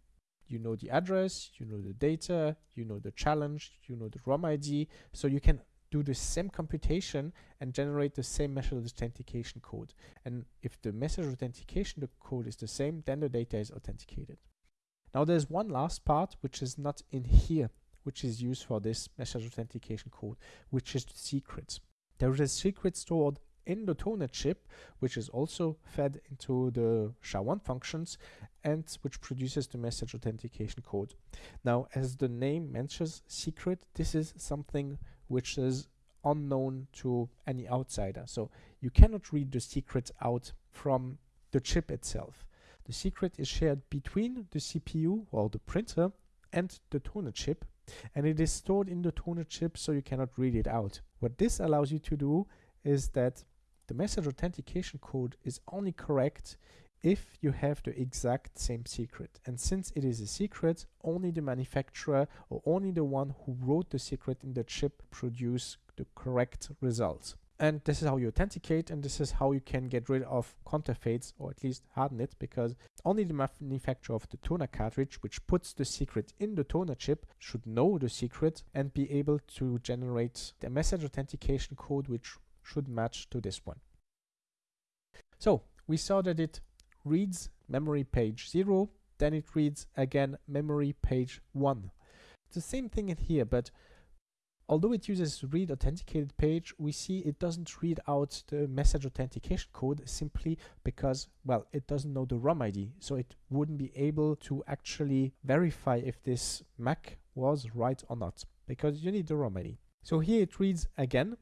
you know the address, you know the data, you know the challenge, you know the ROM ID, so you can do the same computation and generate the same message authentication code. And if the message authentication the code is the same, then the data is authenticated. Now there's one last part which is not in here, which is used for this message authentication code, which is the secret. There is a secret stored in the toner chip, which is also fed into the SHA-1 functions and which produces the message authentication code. Now, as the name mentions secret, this is something which is unknown to any outsider. So you cannot read the secret out from the chip itself. The secret is shared between the CPU or the printer and the toner chip and it is stored in the toner chip so you cannot read it out. What this allows you to do is that the message authentication code is only correct if you have the exact same secret. And since it is a secret, only the manufacturer or only the one who wrote the secret in the chip produce the correct result and this is how you authenticate and this is how you can get rid of counterfeits or at least harden it because only the manufacturer of the toner cartridge which puts the secret in the toner chip should know the secret and be able to generate the message authentication code which should match to this one. So we saw that it reads memory page 0 then it reads again memory page 1. It's the same thing in here but Although it uses read authenticated page, we see it doesn't read out the message authentication code simply because, well, it doesn't know the ROM ID. So it wouldn't be able to actually verify if this MAC was right or not because you need the ROM ID. So here it reads again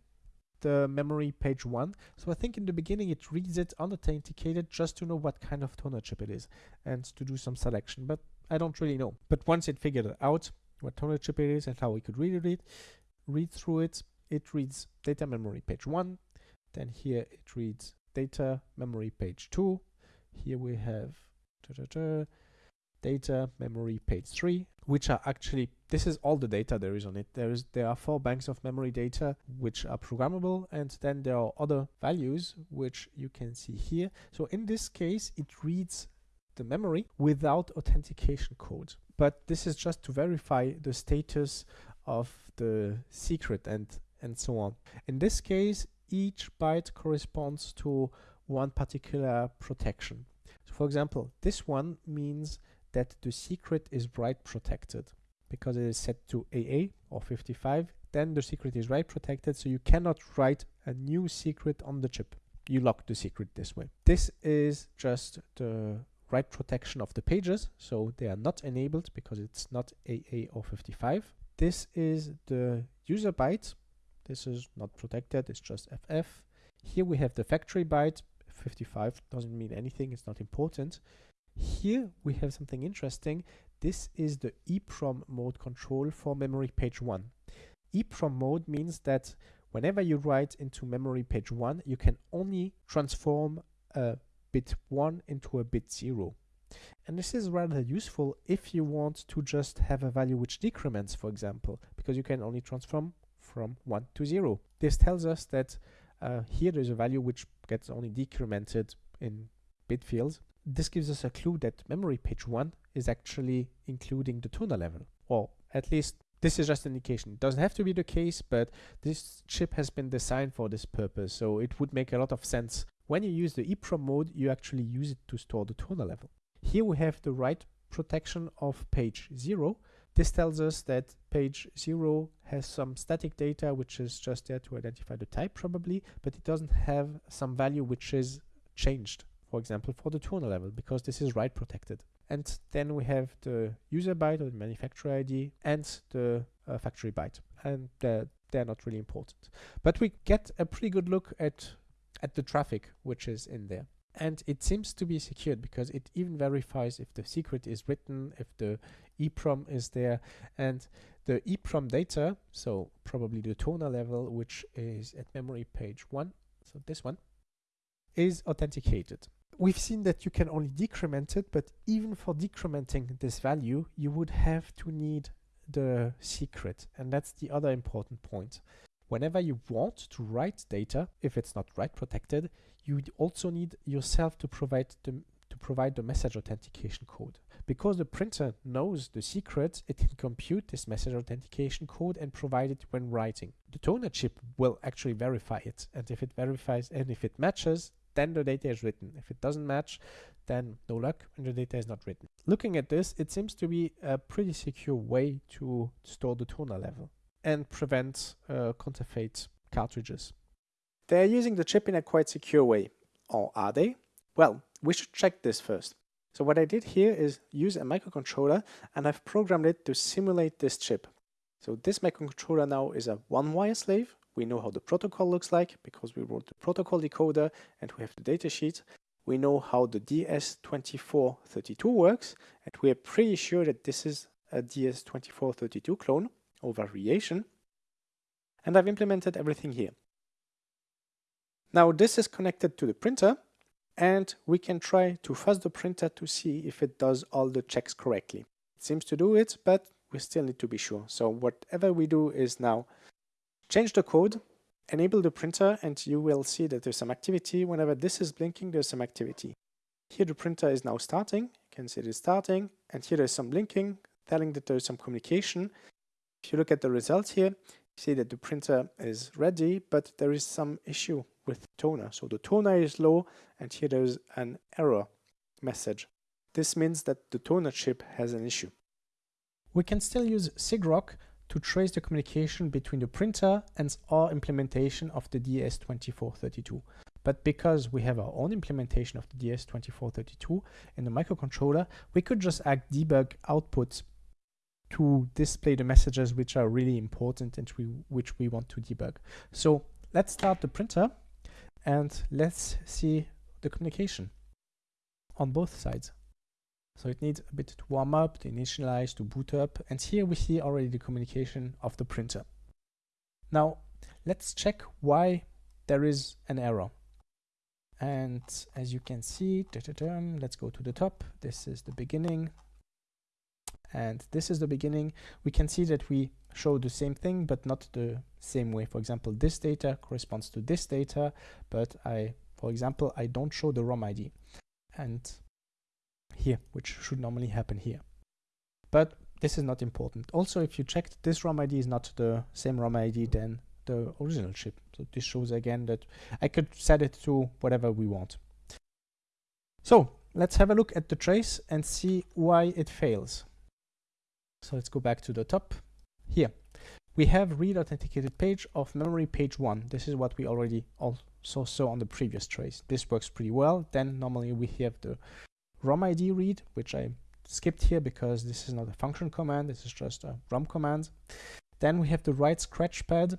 the memory page one. So I think in the beginning it reads it unauthenticated just to know what kind of toner chip it is and to do some selection, but I don't really know. But once it figured out what toner chip it is and how we could read it, read through it, it reads data memory page 1. Then here it reads data memory page 2. Here we have da, da, da, data memory page 3, which are actually, this is all the data there is on it. There is There are four banks of memory data which are programmable and then there are other values which you can see here. So in this case, it reads the memory without authentication code. But this is just to verify the status of the secret and and so on. In this case, each byte corresponds to one particular protection. So for example, this one means that the secret is write protected because it is set to AA or 55 then the secret is write protected so you cannot write a new secret on the chip you lock the secret this way this is just the write protection of the pages so they are not enabled because it's not AA or 55 this is the user byte. This is not protected, it's just FF. Here we have the factory byte. 55 doesn't mean anything, it's not important. Here we have something interesting. This is the EEPROM mode control for memory page 1. EEPROM mode means that whenever you write into memory page 1, you can only transform a bit 1 into a bit 0. And this is rather useful if you want to just have a value which decrements, for example, because you can only transform from 1 to 0. This tells us that uh, here there's a value which gets only decremented in bit fields. This gives us a clue that memory page 1 is actually including the toner level, or at least this is just an indication. It doesn't have to be the case, but this chip has been designed for this purpose, so it would make a lot of sense. When you use the EEPROM mode, you actually use it to store the toner level. Here we have the write protection of page 0. This tells us that page 0 has some static data which is just there to identify the type probably, but it doesn't have some value which is changed, for example, for the toner level, because this is write protected. And then we have the user byte or the manufacturer ID and the uh, factory byte. And the they're not really important. But we get a pretty good look at at the traffic which is in there. And it seems to be secured because it even verifies if the secret is written, if the EEPROM is there, and the EEPROM data, so probably the toner level, which is at memory page one, so this one, is authenticated. We've seen that you can only decrement it, but even for decrementing this value, you would have to need the secret. And that's the other important point. Whenever you want to write data, if it's not write protected, you would also need yourself to provide the to provide the message authentication code. Because the printer knows the secret, it can compute this message authentication code and provide it when writing. The toner chip will actually verify it. And if it verifies and if it matches, then the data is written. If it doesn't match, then no luck and the data is not written. Looking at this, it seems to be a pretty secure way to store the toner level and prevent uh, counterfeit cartridges. They're using the chip in a quite secure way. Or are they? Well, we should check this first. So what I did here is use a microcontroller and I've programmed it to simulate this chip. So this microcontroller now is a one-wire slave. We know how the protocol looks like because we wrote the protocol decoder and we have the datasheet. We know how the DS2432 works and we are pretty sure that this is a DS2432 clone or variation. And I've implemented everything here. Now this is connected to the printer and we can try to fuzz the printer to see if it does all the checks correctly. It seems to do it, but we still need to be sure. So whatever we do is now change the code, enable the printer, and you will see that there's some activity. Whenever this is blinking, there's some activity. Here the printer is now starting. You can see it is starting, and here there's some blinking, telling that there's some communication. If you look at the results here, you see that the printer is ready, but there is some issue with toner. So the toner is low, and here there's an error message. This means that the toner chip has an issue. We can still use SIGROC to trace the communication between the printer and our implementation of the DS2432. But because we have our own implementation of the DS2432 in the microcontroller, we could just add debug output to display the messages which are really important and we, which we want to debug. So let's start the printer and let's see the communication on both sides. So it needs a bit to warm up, to initialize, to boot up, and here we see already the communication of the printer. Now let's check why there is an error. And as you can see, da -da -da, let's go to the top. This is the beginning and this is the beginning we can see that we show the same thing but not the same way for example this data corresponds to this data but I for example I don't show the ROM ID and here which should normally happen here but this is not important also if you checked this ROM ID is not the same ROM ID than the original chip so this shows again that I could set it to whatever we want so let's have a look at the trace and see why it fails so let's go back to the top. Here, we have read authenticated page of memory page 1. This is what we already also saw on the previous trace. This works pretty well. Then normally we have the ROM ID read, which I skipped here because this is not a function command. This is just a ROM command. Then we have the write scratchpad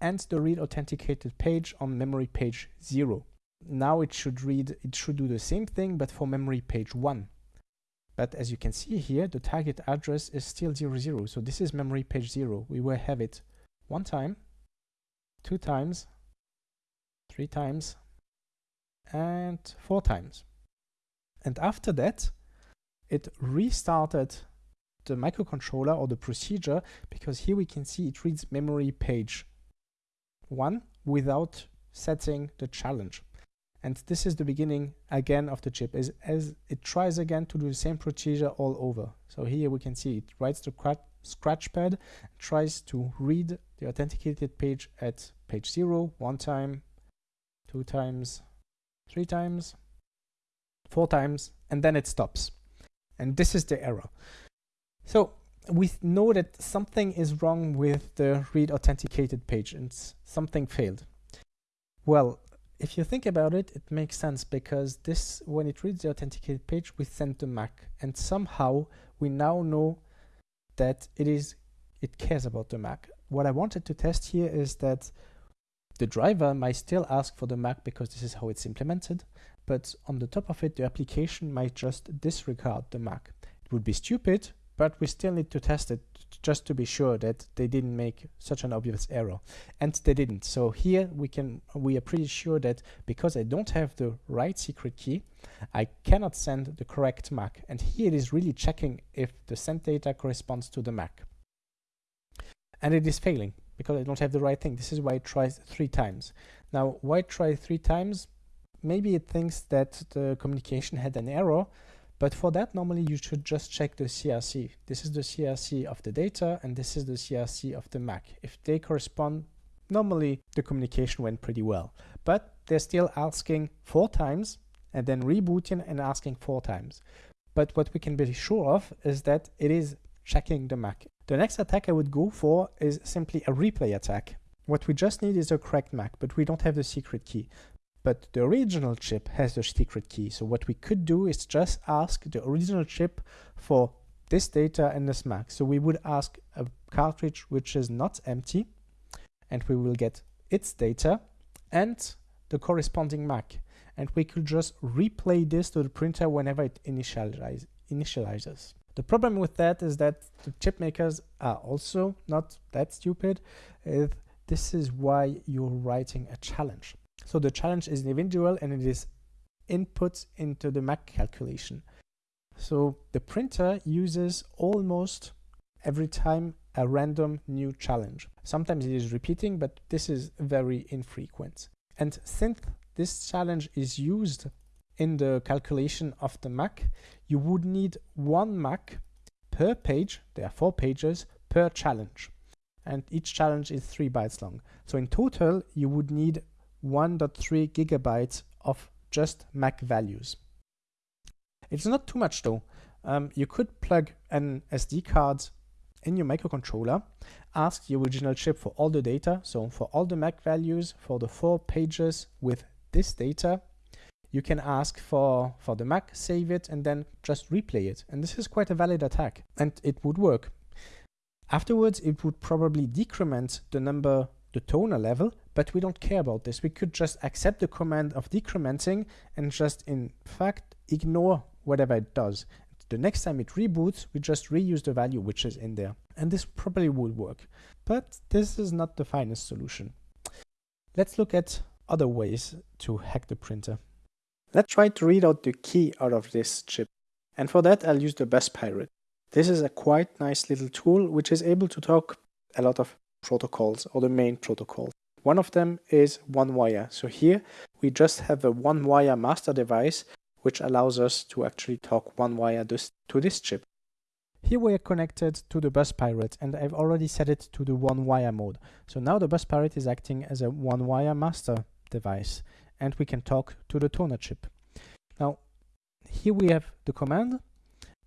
and the read authenticated page on memory page 0. Now it should read, it should do the same thing, but for memory page 1. But as you can see here, the target address is still 00. So this is memory page 0. We will have it one time, two times, three times, and four times. And after that, it restarted the microcontroller or the procedure because here we can see it reads memory page 1 without setting the challenge. And this is the beginning again of the chip as, as it tries again to do the same procedure all over. So here we can see it writes the scratch pad, tries to read the authenticated page at page zero, one time, two times, three times, four times, and then it stops. And this is the error. So we know that something is wrong with the read authenticated page and something failed. Well, if you think about it, it makes sense because this, when it reads the authenticated page, we send to Mac, and somehow we now know that it is, it cares about the Mac. what I wanted to test here is that the driver might still ask for the MAC because this is how it's implemented, but on the top of it, the application might just disregard the MAC. It would be stupid, but we still need to test it just to be sure that they didn't make such an obvious error. And they didn't. So here we can we are pretty sure that because I don't have the right secret key I cannot send the correct MAC. And here it is really checking if the sent data corresponds to the MAC. And it is failing because I don't have the right thing. This is why it tries three times. Now why try three times maybe it thinks that the communication had an error but for that, normally you should just check the CRC. This is the CRC of the data and this is the CRC of the MAC. If they correspond, normally the communication went pretty well. But they're still asking four times and then rebooting and asking four times. But what we can be sure of is that it is checking the MAC. The next attack I would go for is simply a replay attack. What we just need is a correct MAC, but we don't have the secret key but the original chip has the secret key. So what we could do is just ask the original chip for this data and this MAC. So we would ask a cartridge which is not empty and we will get its data and the corresponding MAC. And we could just replay this to the printer whenever it initialize, initializes. The problem with that is that the chip makers are also not that stupid. this is why you're writing a challenge. So the challenge is individual and it is input into the MAC calculation. So the printer uses almost every time a random new challenge. Sometimes it is repeating, but this is very infrequent. And since this challenge is used in the calculation of the MAC, you would need one MAC per page, there are four pages, per challenge. And each challenge is three bytes long. So in total, you would need 1.3 gigabytes of just MAC values. It's not too much though. Um, you could plug an SD card in your microcontroller, ask the original chip for all the data, so for all the MAC values for the four pages with this data, you can ask for, for the MAC, save it, and then just replay it. And this is quite a valid attack, and it would work. Afterwards, it would probably decrement the number, the toner level, but we don't care about this. We could just accept the command of decrementing and just in fact ignore whatever it does. The next time it reboots, we just reuse the value which is in there. And this probably would work. But this is not the finest solution. Let's look at other ways to hack the printer. Let's try to read out the key out of this chip. And for that, I'll use the Bus Pirate. This is a quite nice little tool which is able to talk a lot of protocols or the main protocols. One of them is one wire. So here we just have a one wire master device which allows us to actually talk one wire to this chip. Here we are connected to the bus pirate and I've already set it to the one wire mode. So now the bus pirate is acting as a one wire master device and we can talk to the toner chip. Now here we have the command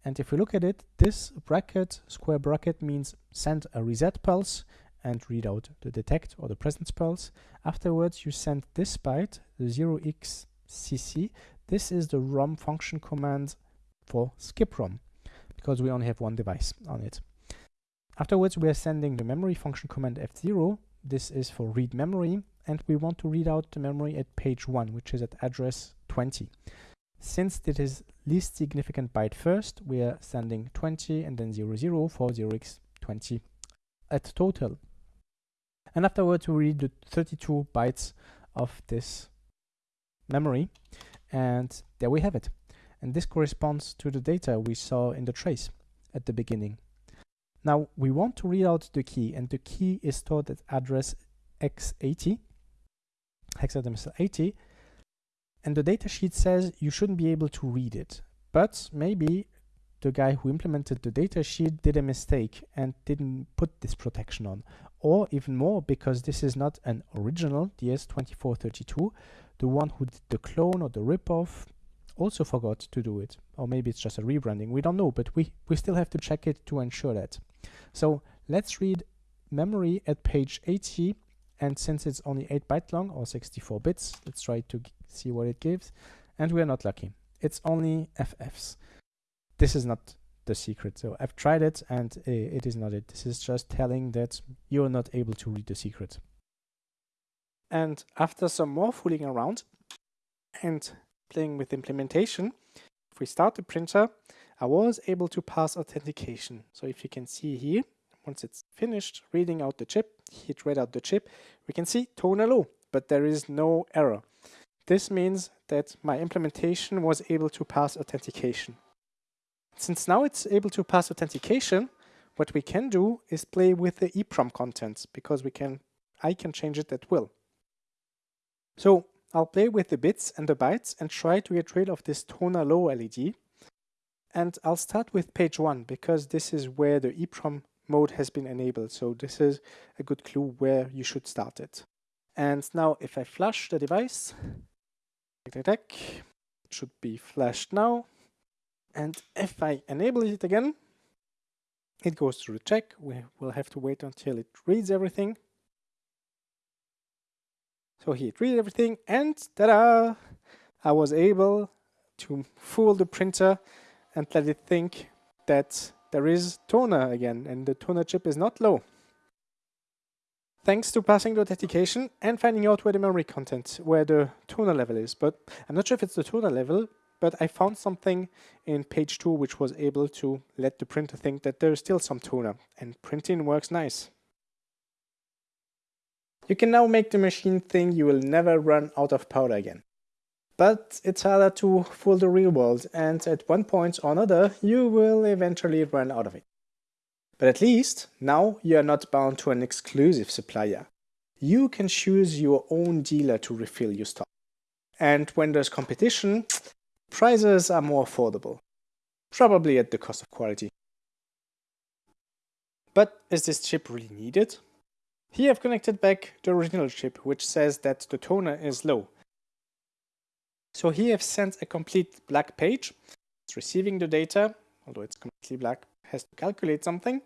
and if we look at it, this bracket, square bracket means send a reset pulse and read out the detect or the presence pulse. Afterwards, you send this byte, the 0xcc. This is the ROM function command for skip ROM because we only have one device on it. Afterwards, we are sending the memory function command F0. This is for read memory, and we want to read out the memory at page 1, which is at address 20. Since it is least significant byte first, we are sending 20 and then 00 for 0x20 at total and afterwards we read the 32 bytes of this memory and there we have it. And this corresponds to the data we saw in the trace at the beginning. Now we want to read out the key and the key is stored at address x80 hexadecimal 80 and the datasheet says you shouldn't be able to read it. But maybe the guy who implemented the datasheet did a mistake and didn't put this protection on or even more because this is not an original DS2432 the one who did the clone or the ripoff also forgot to do it. Or maybe it's just a rebranding. We don't know but we we still have to check it to ensure that. So let's read memory at page 80 and since it's only 8 byte long or 64 bits let's try to see what it gives. And we are not lucky. It's only FFs this is not the secret. So I've tried it and uh, it is not it. This is just telling that you're not able to read the secret. And after some more fooling around and playing with implementation, if we start the printer, I was able to pass authentication. So if you can see here, once it's finished reading out the chip, it read out the chip, we can see toner low, but there is no error. This means that my implementation was able to pass authentication. Since now it's able to pass authentication, what we can do is play with the EEPROM content because we can, I can change it at will. So I'll play with the bits and the bytes and try to get rid of this toner low LED. And I'll start with page one because this is where the EEPROM mode has been enabled. So this is a good clue where you should start it. And now if I flash the device, it should be flashed now. And if I enable it again, it goes through the check. We will have to wait until it reads everything. So he read everything and ta-da! I was able to fool the printer and let it think that there is toner again and the toner chip is not low. Thanks to passing the authentication and finding out where the memory content, where the toner level is. But I'm not sure if it's the toner level, but I found something in page 2 which was able to let the printer think that there is still some toner and printing works nice. You can now make the machine think you will never run out of powder again. But it's harder to fool the real world and at one point or another you will eventually run out of it. But at least now you are not bound to an exclusive supplier. You can choose your own dealer to refill your stock. And when there's competition, prices are more affordable. Probably at the cost of quality. But is this chip really needed? Here I've connected back the original chip, which says that the toner is low. So here I've sent a complete black page. It's receiving the data, although it's completely black, has to calculate something.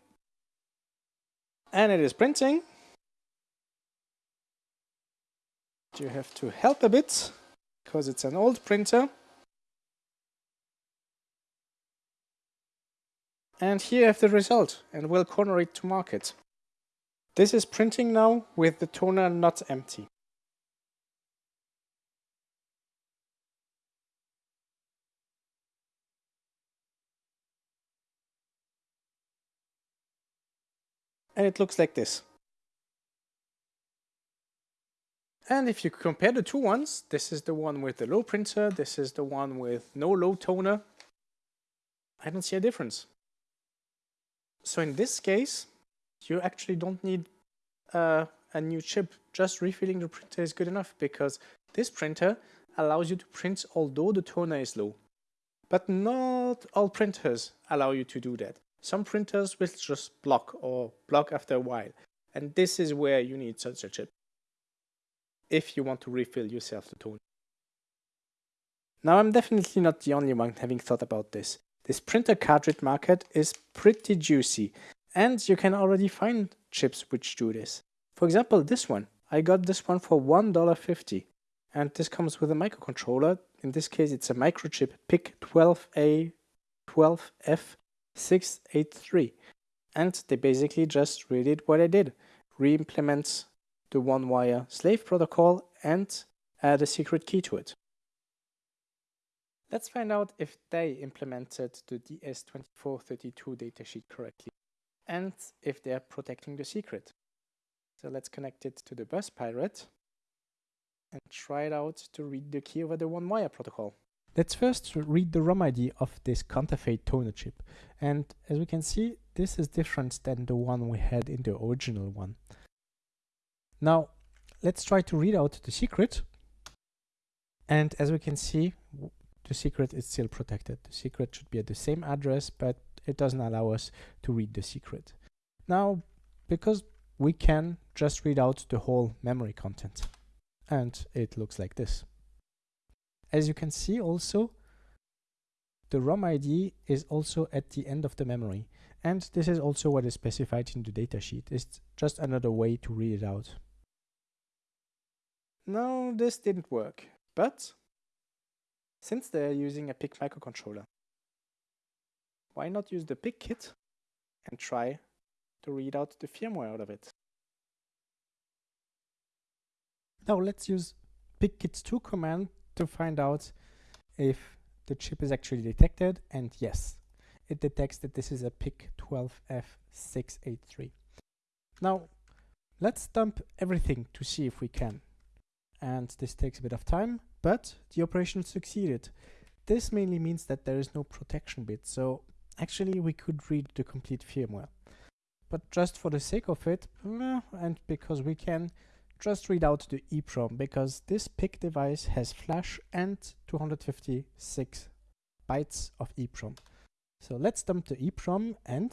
And it is printing. You have to help a bit, because it's an old printer. And here I have the result, and we'll corner it to market. This is printing now with the toner not empty. And it looks like this. And if you compare the two ones, this is the one with the low printer, this is the one with no low toner, I don't see a difference. So in this case, you actually don't need uh, a new chip. Just refilling the printer is good enough because this printer allows you to print although the toner is low. But not all printers allow you to do that. Some printers will just block or block after a while. And this is where you need such a chip. If you want to refill yourself the toner. Now I'm definitely not the only one having thought about this. This printer cartridge market is pretty juicy and you can already find chips which do this. For example, this one. I got this one for $1.50 and this comes with a microcontroller. In this case, it's a microchip PIC12A12F683. And they basically just redid what I did. Re-implement the one-wire slave protocol and add a secret key to it. Let's find out if they implemented the DS2432 datasheet correctly and if they're protecting the secret. So let's connect it to the bus pirate and try it out to read the key over the one wire protocol. Let's first read the ROM ID of this counterfeit toner chip. And as we can see, this is different than the one we had in the original one. Now, let's try to read out the secret. And as we can see, the secret is still protected. The secret should be at the same address, but it doesn't allow us to read the secret. Now, because we can just read out the whole memory content and it looks like this. As you can see also, the ROM ID is also at the end of the memory and this is also what is specified in the datasheet. It's just another way to read it out. No, this didn't work, but since they're using a PIC microcontroller, why not use the PICkit and try to read out the firmware out of it. Now let's use pickit2 command to find out if the chip is actually detected and yes, it detects that this is a PIC12F683. Now let's dump everything to see if we can. And this takes a bit of time, but the operation succeeded. This mainly means that there is no protection bit, so actually we could read the complete firmware. But just for the sake of it, and because we can, just read out the EEPROM because this PIC device has flash and 256 bytes of EEPROM. So let's dump the EEPROM and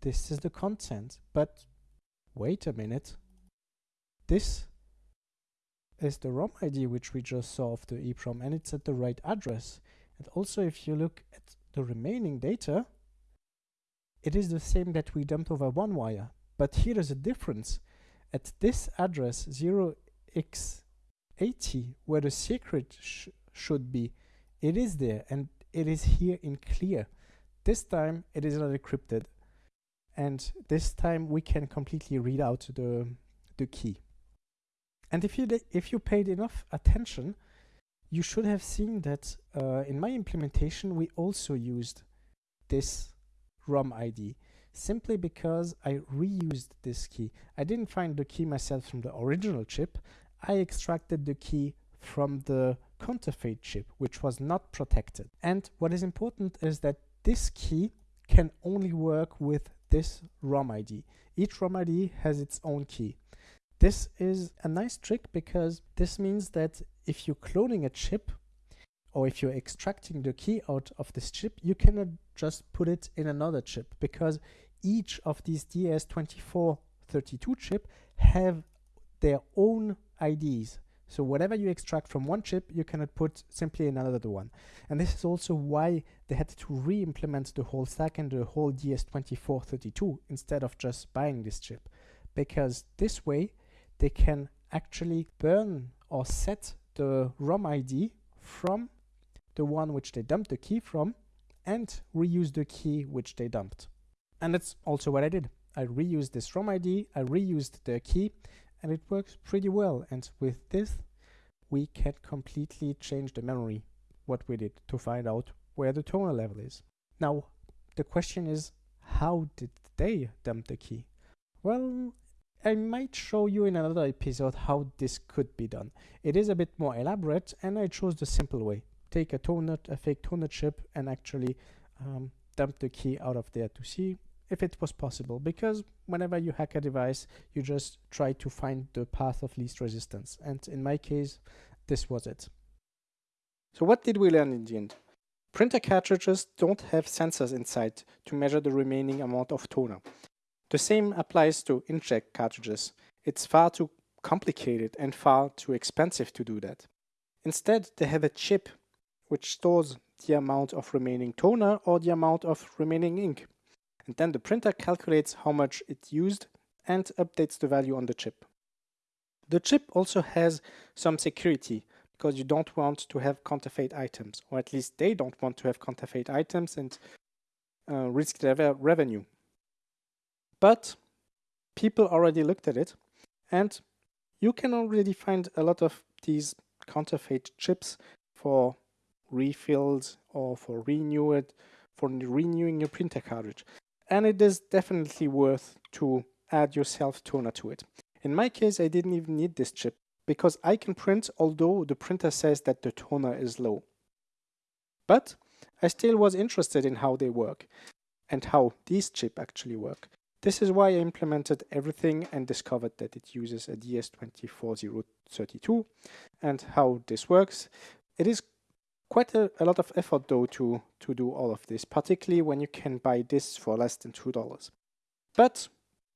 this is the content. But wait a minute. This is the ROM ID which we just saw of the EEPROM and it's at the right address. And also if you look at the remaining data, it is the same that we dumped over one wire. But here is a difference. At this address 0x80, where the secret sh should be, it is there and it is here in clear. This time it is not encrypted. And this time we can completely read out the, the key. And if you, if you paid enough attention, you should have seen that uh, in my implementation, we also used this ROM ID simply because I reused this key. I didn't find the key myself from the original chip. I extracted the key from the counterfeit chip, which was not protected. And what is important is that this key can only work with this ROM ID. Each ROM ID has its own key. This is a nice trick because this means that if you're cloning a chip or if you're extracting the key out of this chip, you cannot just put it in another chip because each of these DS2432 chip have their own IDs. So whatever you extract from one chip, you cannot put simply in another one. And this is also why they had to re-implement the whole stack and the whole DS2432 instead of just buying this chip. Because this way, they can actually burn or set the ROM ID from the one which they dumped the key from and reuse the key which they dumped. And that's also what I did. I reused this ROM ID, I reused the key, and it works pretty well. And with this, we can completely change the memory, what we did, to find out where the toner level is. Now, the question is, how did they dump the key? Well, I might show you in another episode how this could be done. It is a bit more elaborate and I chose the simple way. Take a toner, a fake toner chip and actually um, dump the key out of there to see if it was possible because whenever you hack a device you just try to find the path of least resistance and in my case this was it. So what did we learn in the end? Printer cartridges don't have sensors inside to measure the remaining amount of toner. The same applies to inkjet cartridges. It's far too complicated and far too expensive to do that. Instead, they have a chip which stores the amount of remaining toner or the amount of remaining ink. And then the printer calculates how much it used and updates the value on the chip. The chip also has some security because you don't want to have counterfeit items, or at least they don't want to have counterfeit items and uh, risk their revenue. But people already looked at it and you can already find a lot of these counterfeit chips for refills or for renew it, for renewing your printer cartridge. And it is definitely worth to add yourself toner to it. In my case, I didn't even need this chip because I can print although the printer says that the toner is low. But I still was interested in how they work and how these chips actually work. This is why I implemented everything and discovered that it uses a DS2432 and how this works. It is quite a, a, lot of effort though to, to do all of this, particularly when you can buy this for less than $2. But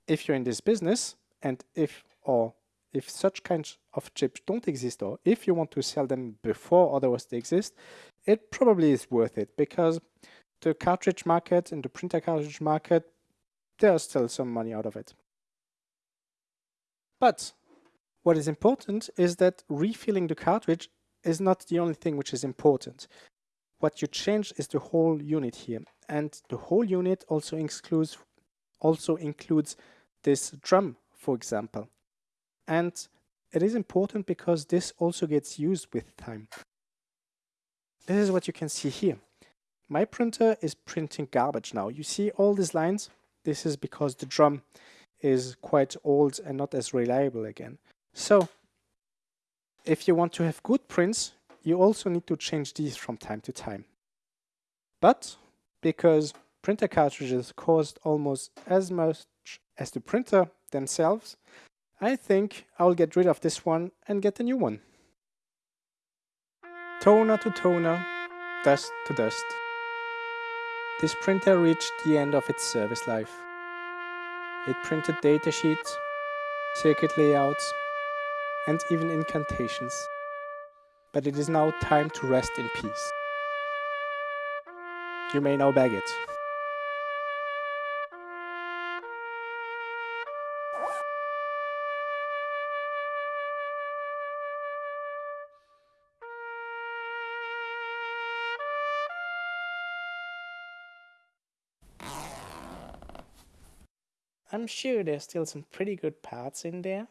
if you're in this business and if or if such kinds of chips don't exist or if you want to sell them before otherwise they exist, it probably is worth it because the cartridge market and the printer cartridge market there's still some money out of it. But what is important is that refilling the cartridge is not the only thing which is important. What you change is the whole unit here. and the whole unit also includes also includes this drum, for example. And it is important because this also gets used with time. This is what you can see here. My printer is printing garbage now. You see all these lines? This is because the drum is quite old and not as reliable again. So if you want to have good prints, you also need to change these from time to time. But because printer cartridges cost almost as much as the printer themselves, I think I'll get rid of this one and get a new one. Toner to toner, dust to dust. This printer reached the end of its service life. It printed datasheets, circuit layouts, and even incantations. But it is now time to rest in peace. You may now bag it. I'm sure there's still some pretty good parts in there,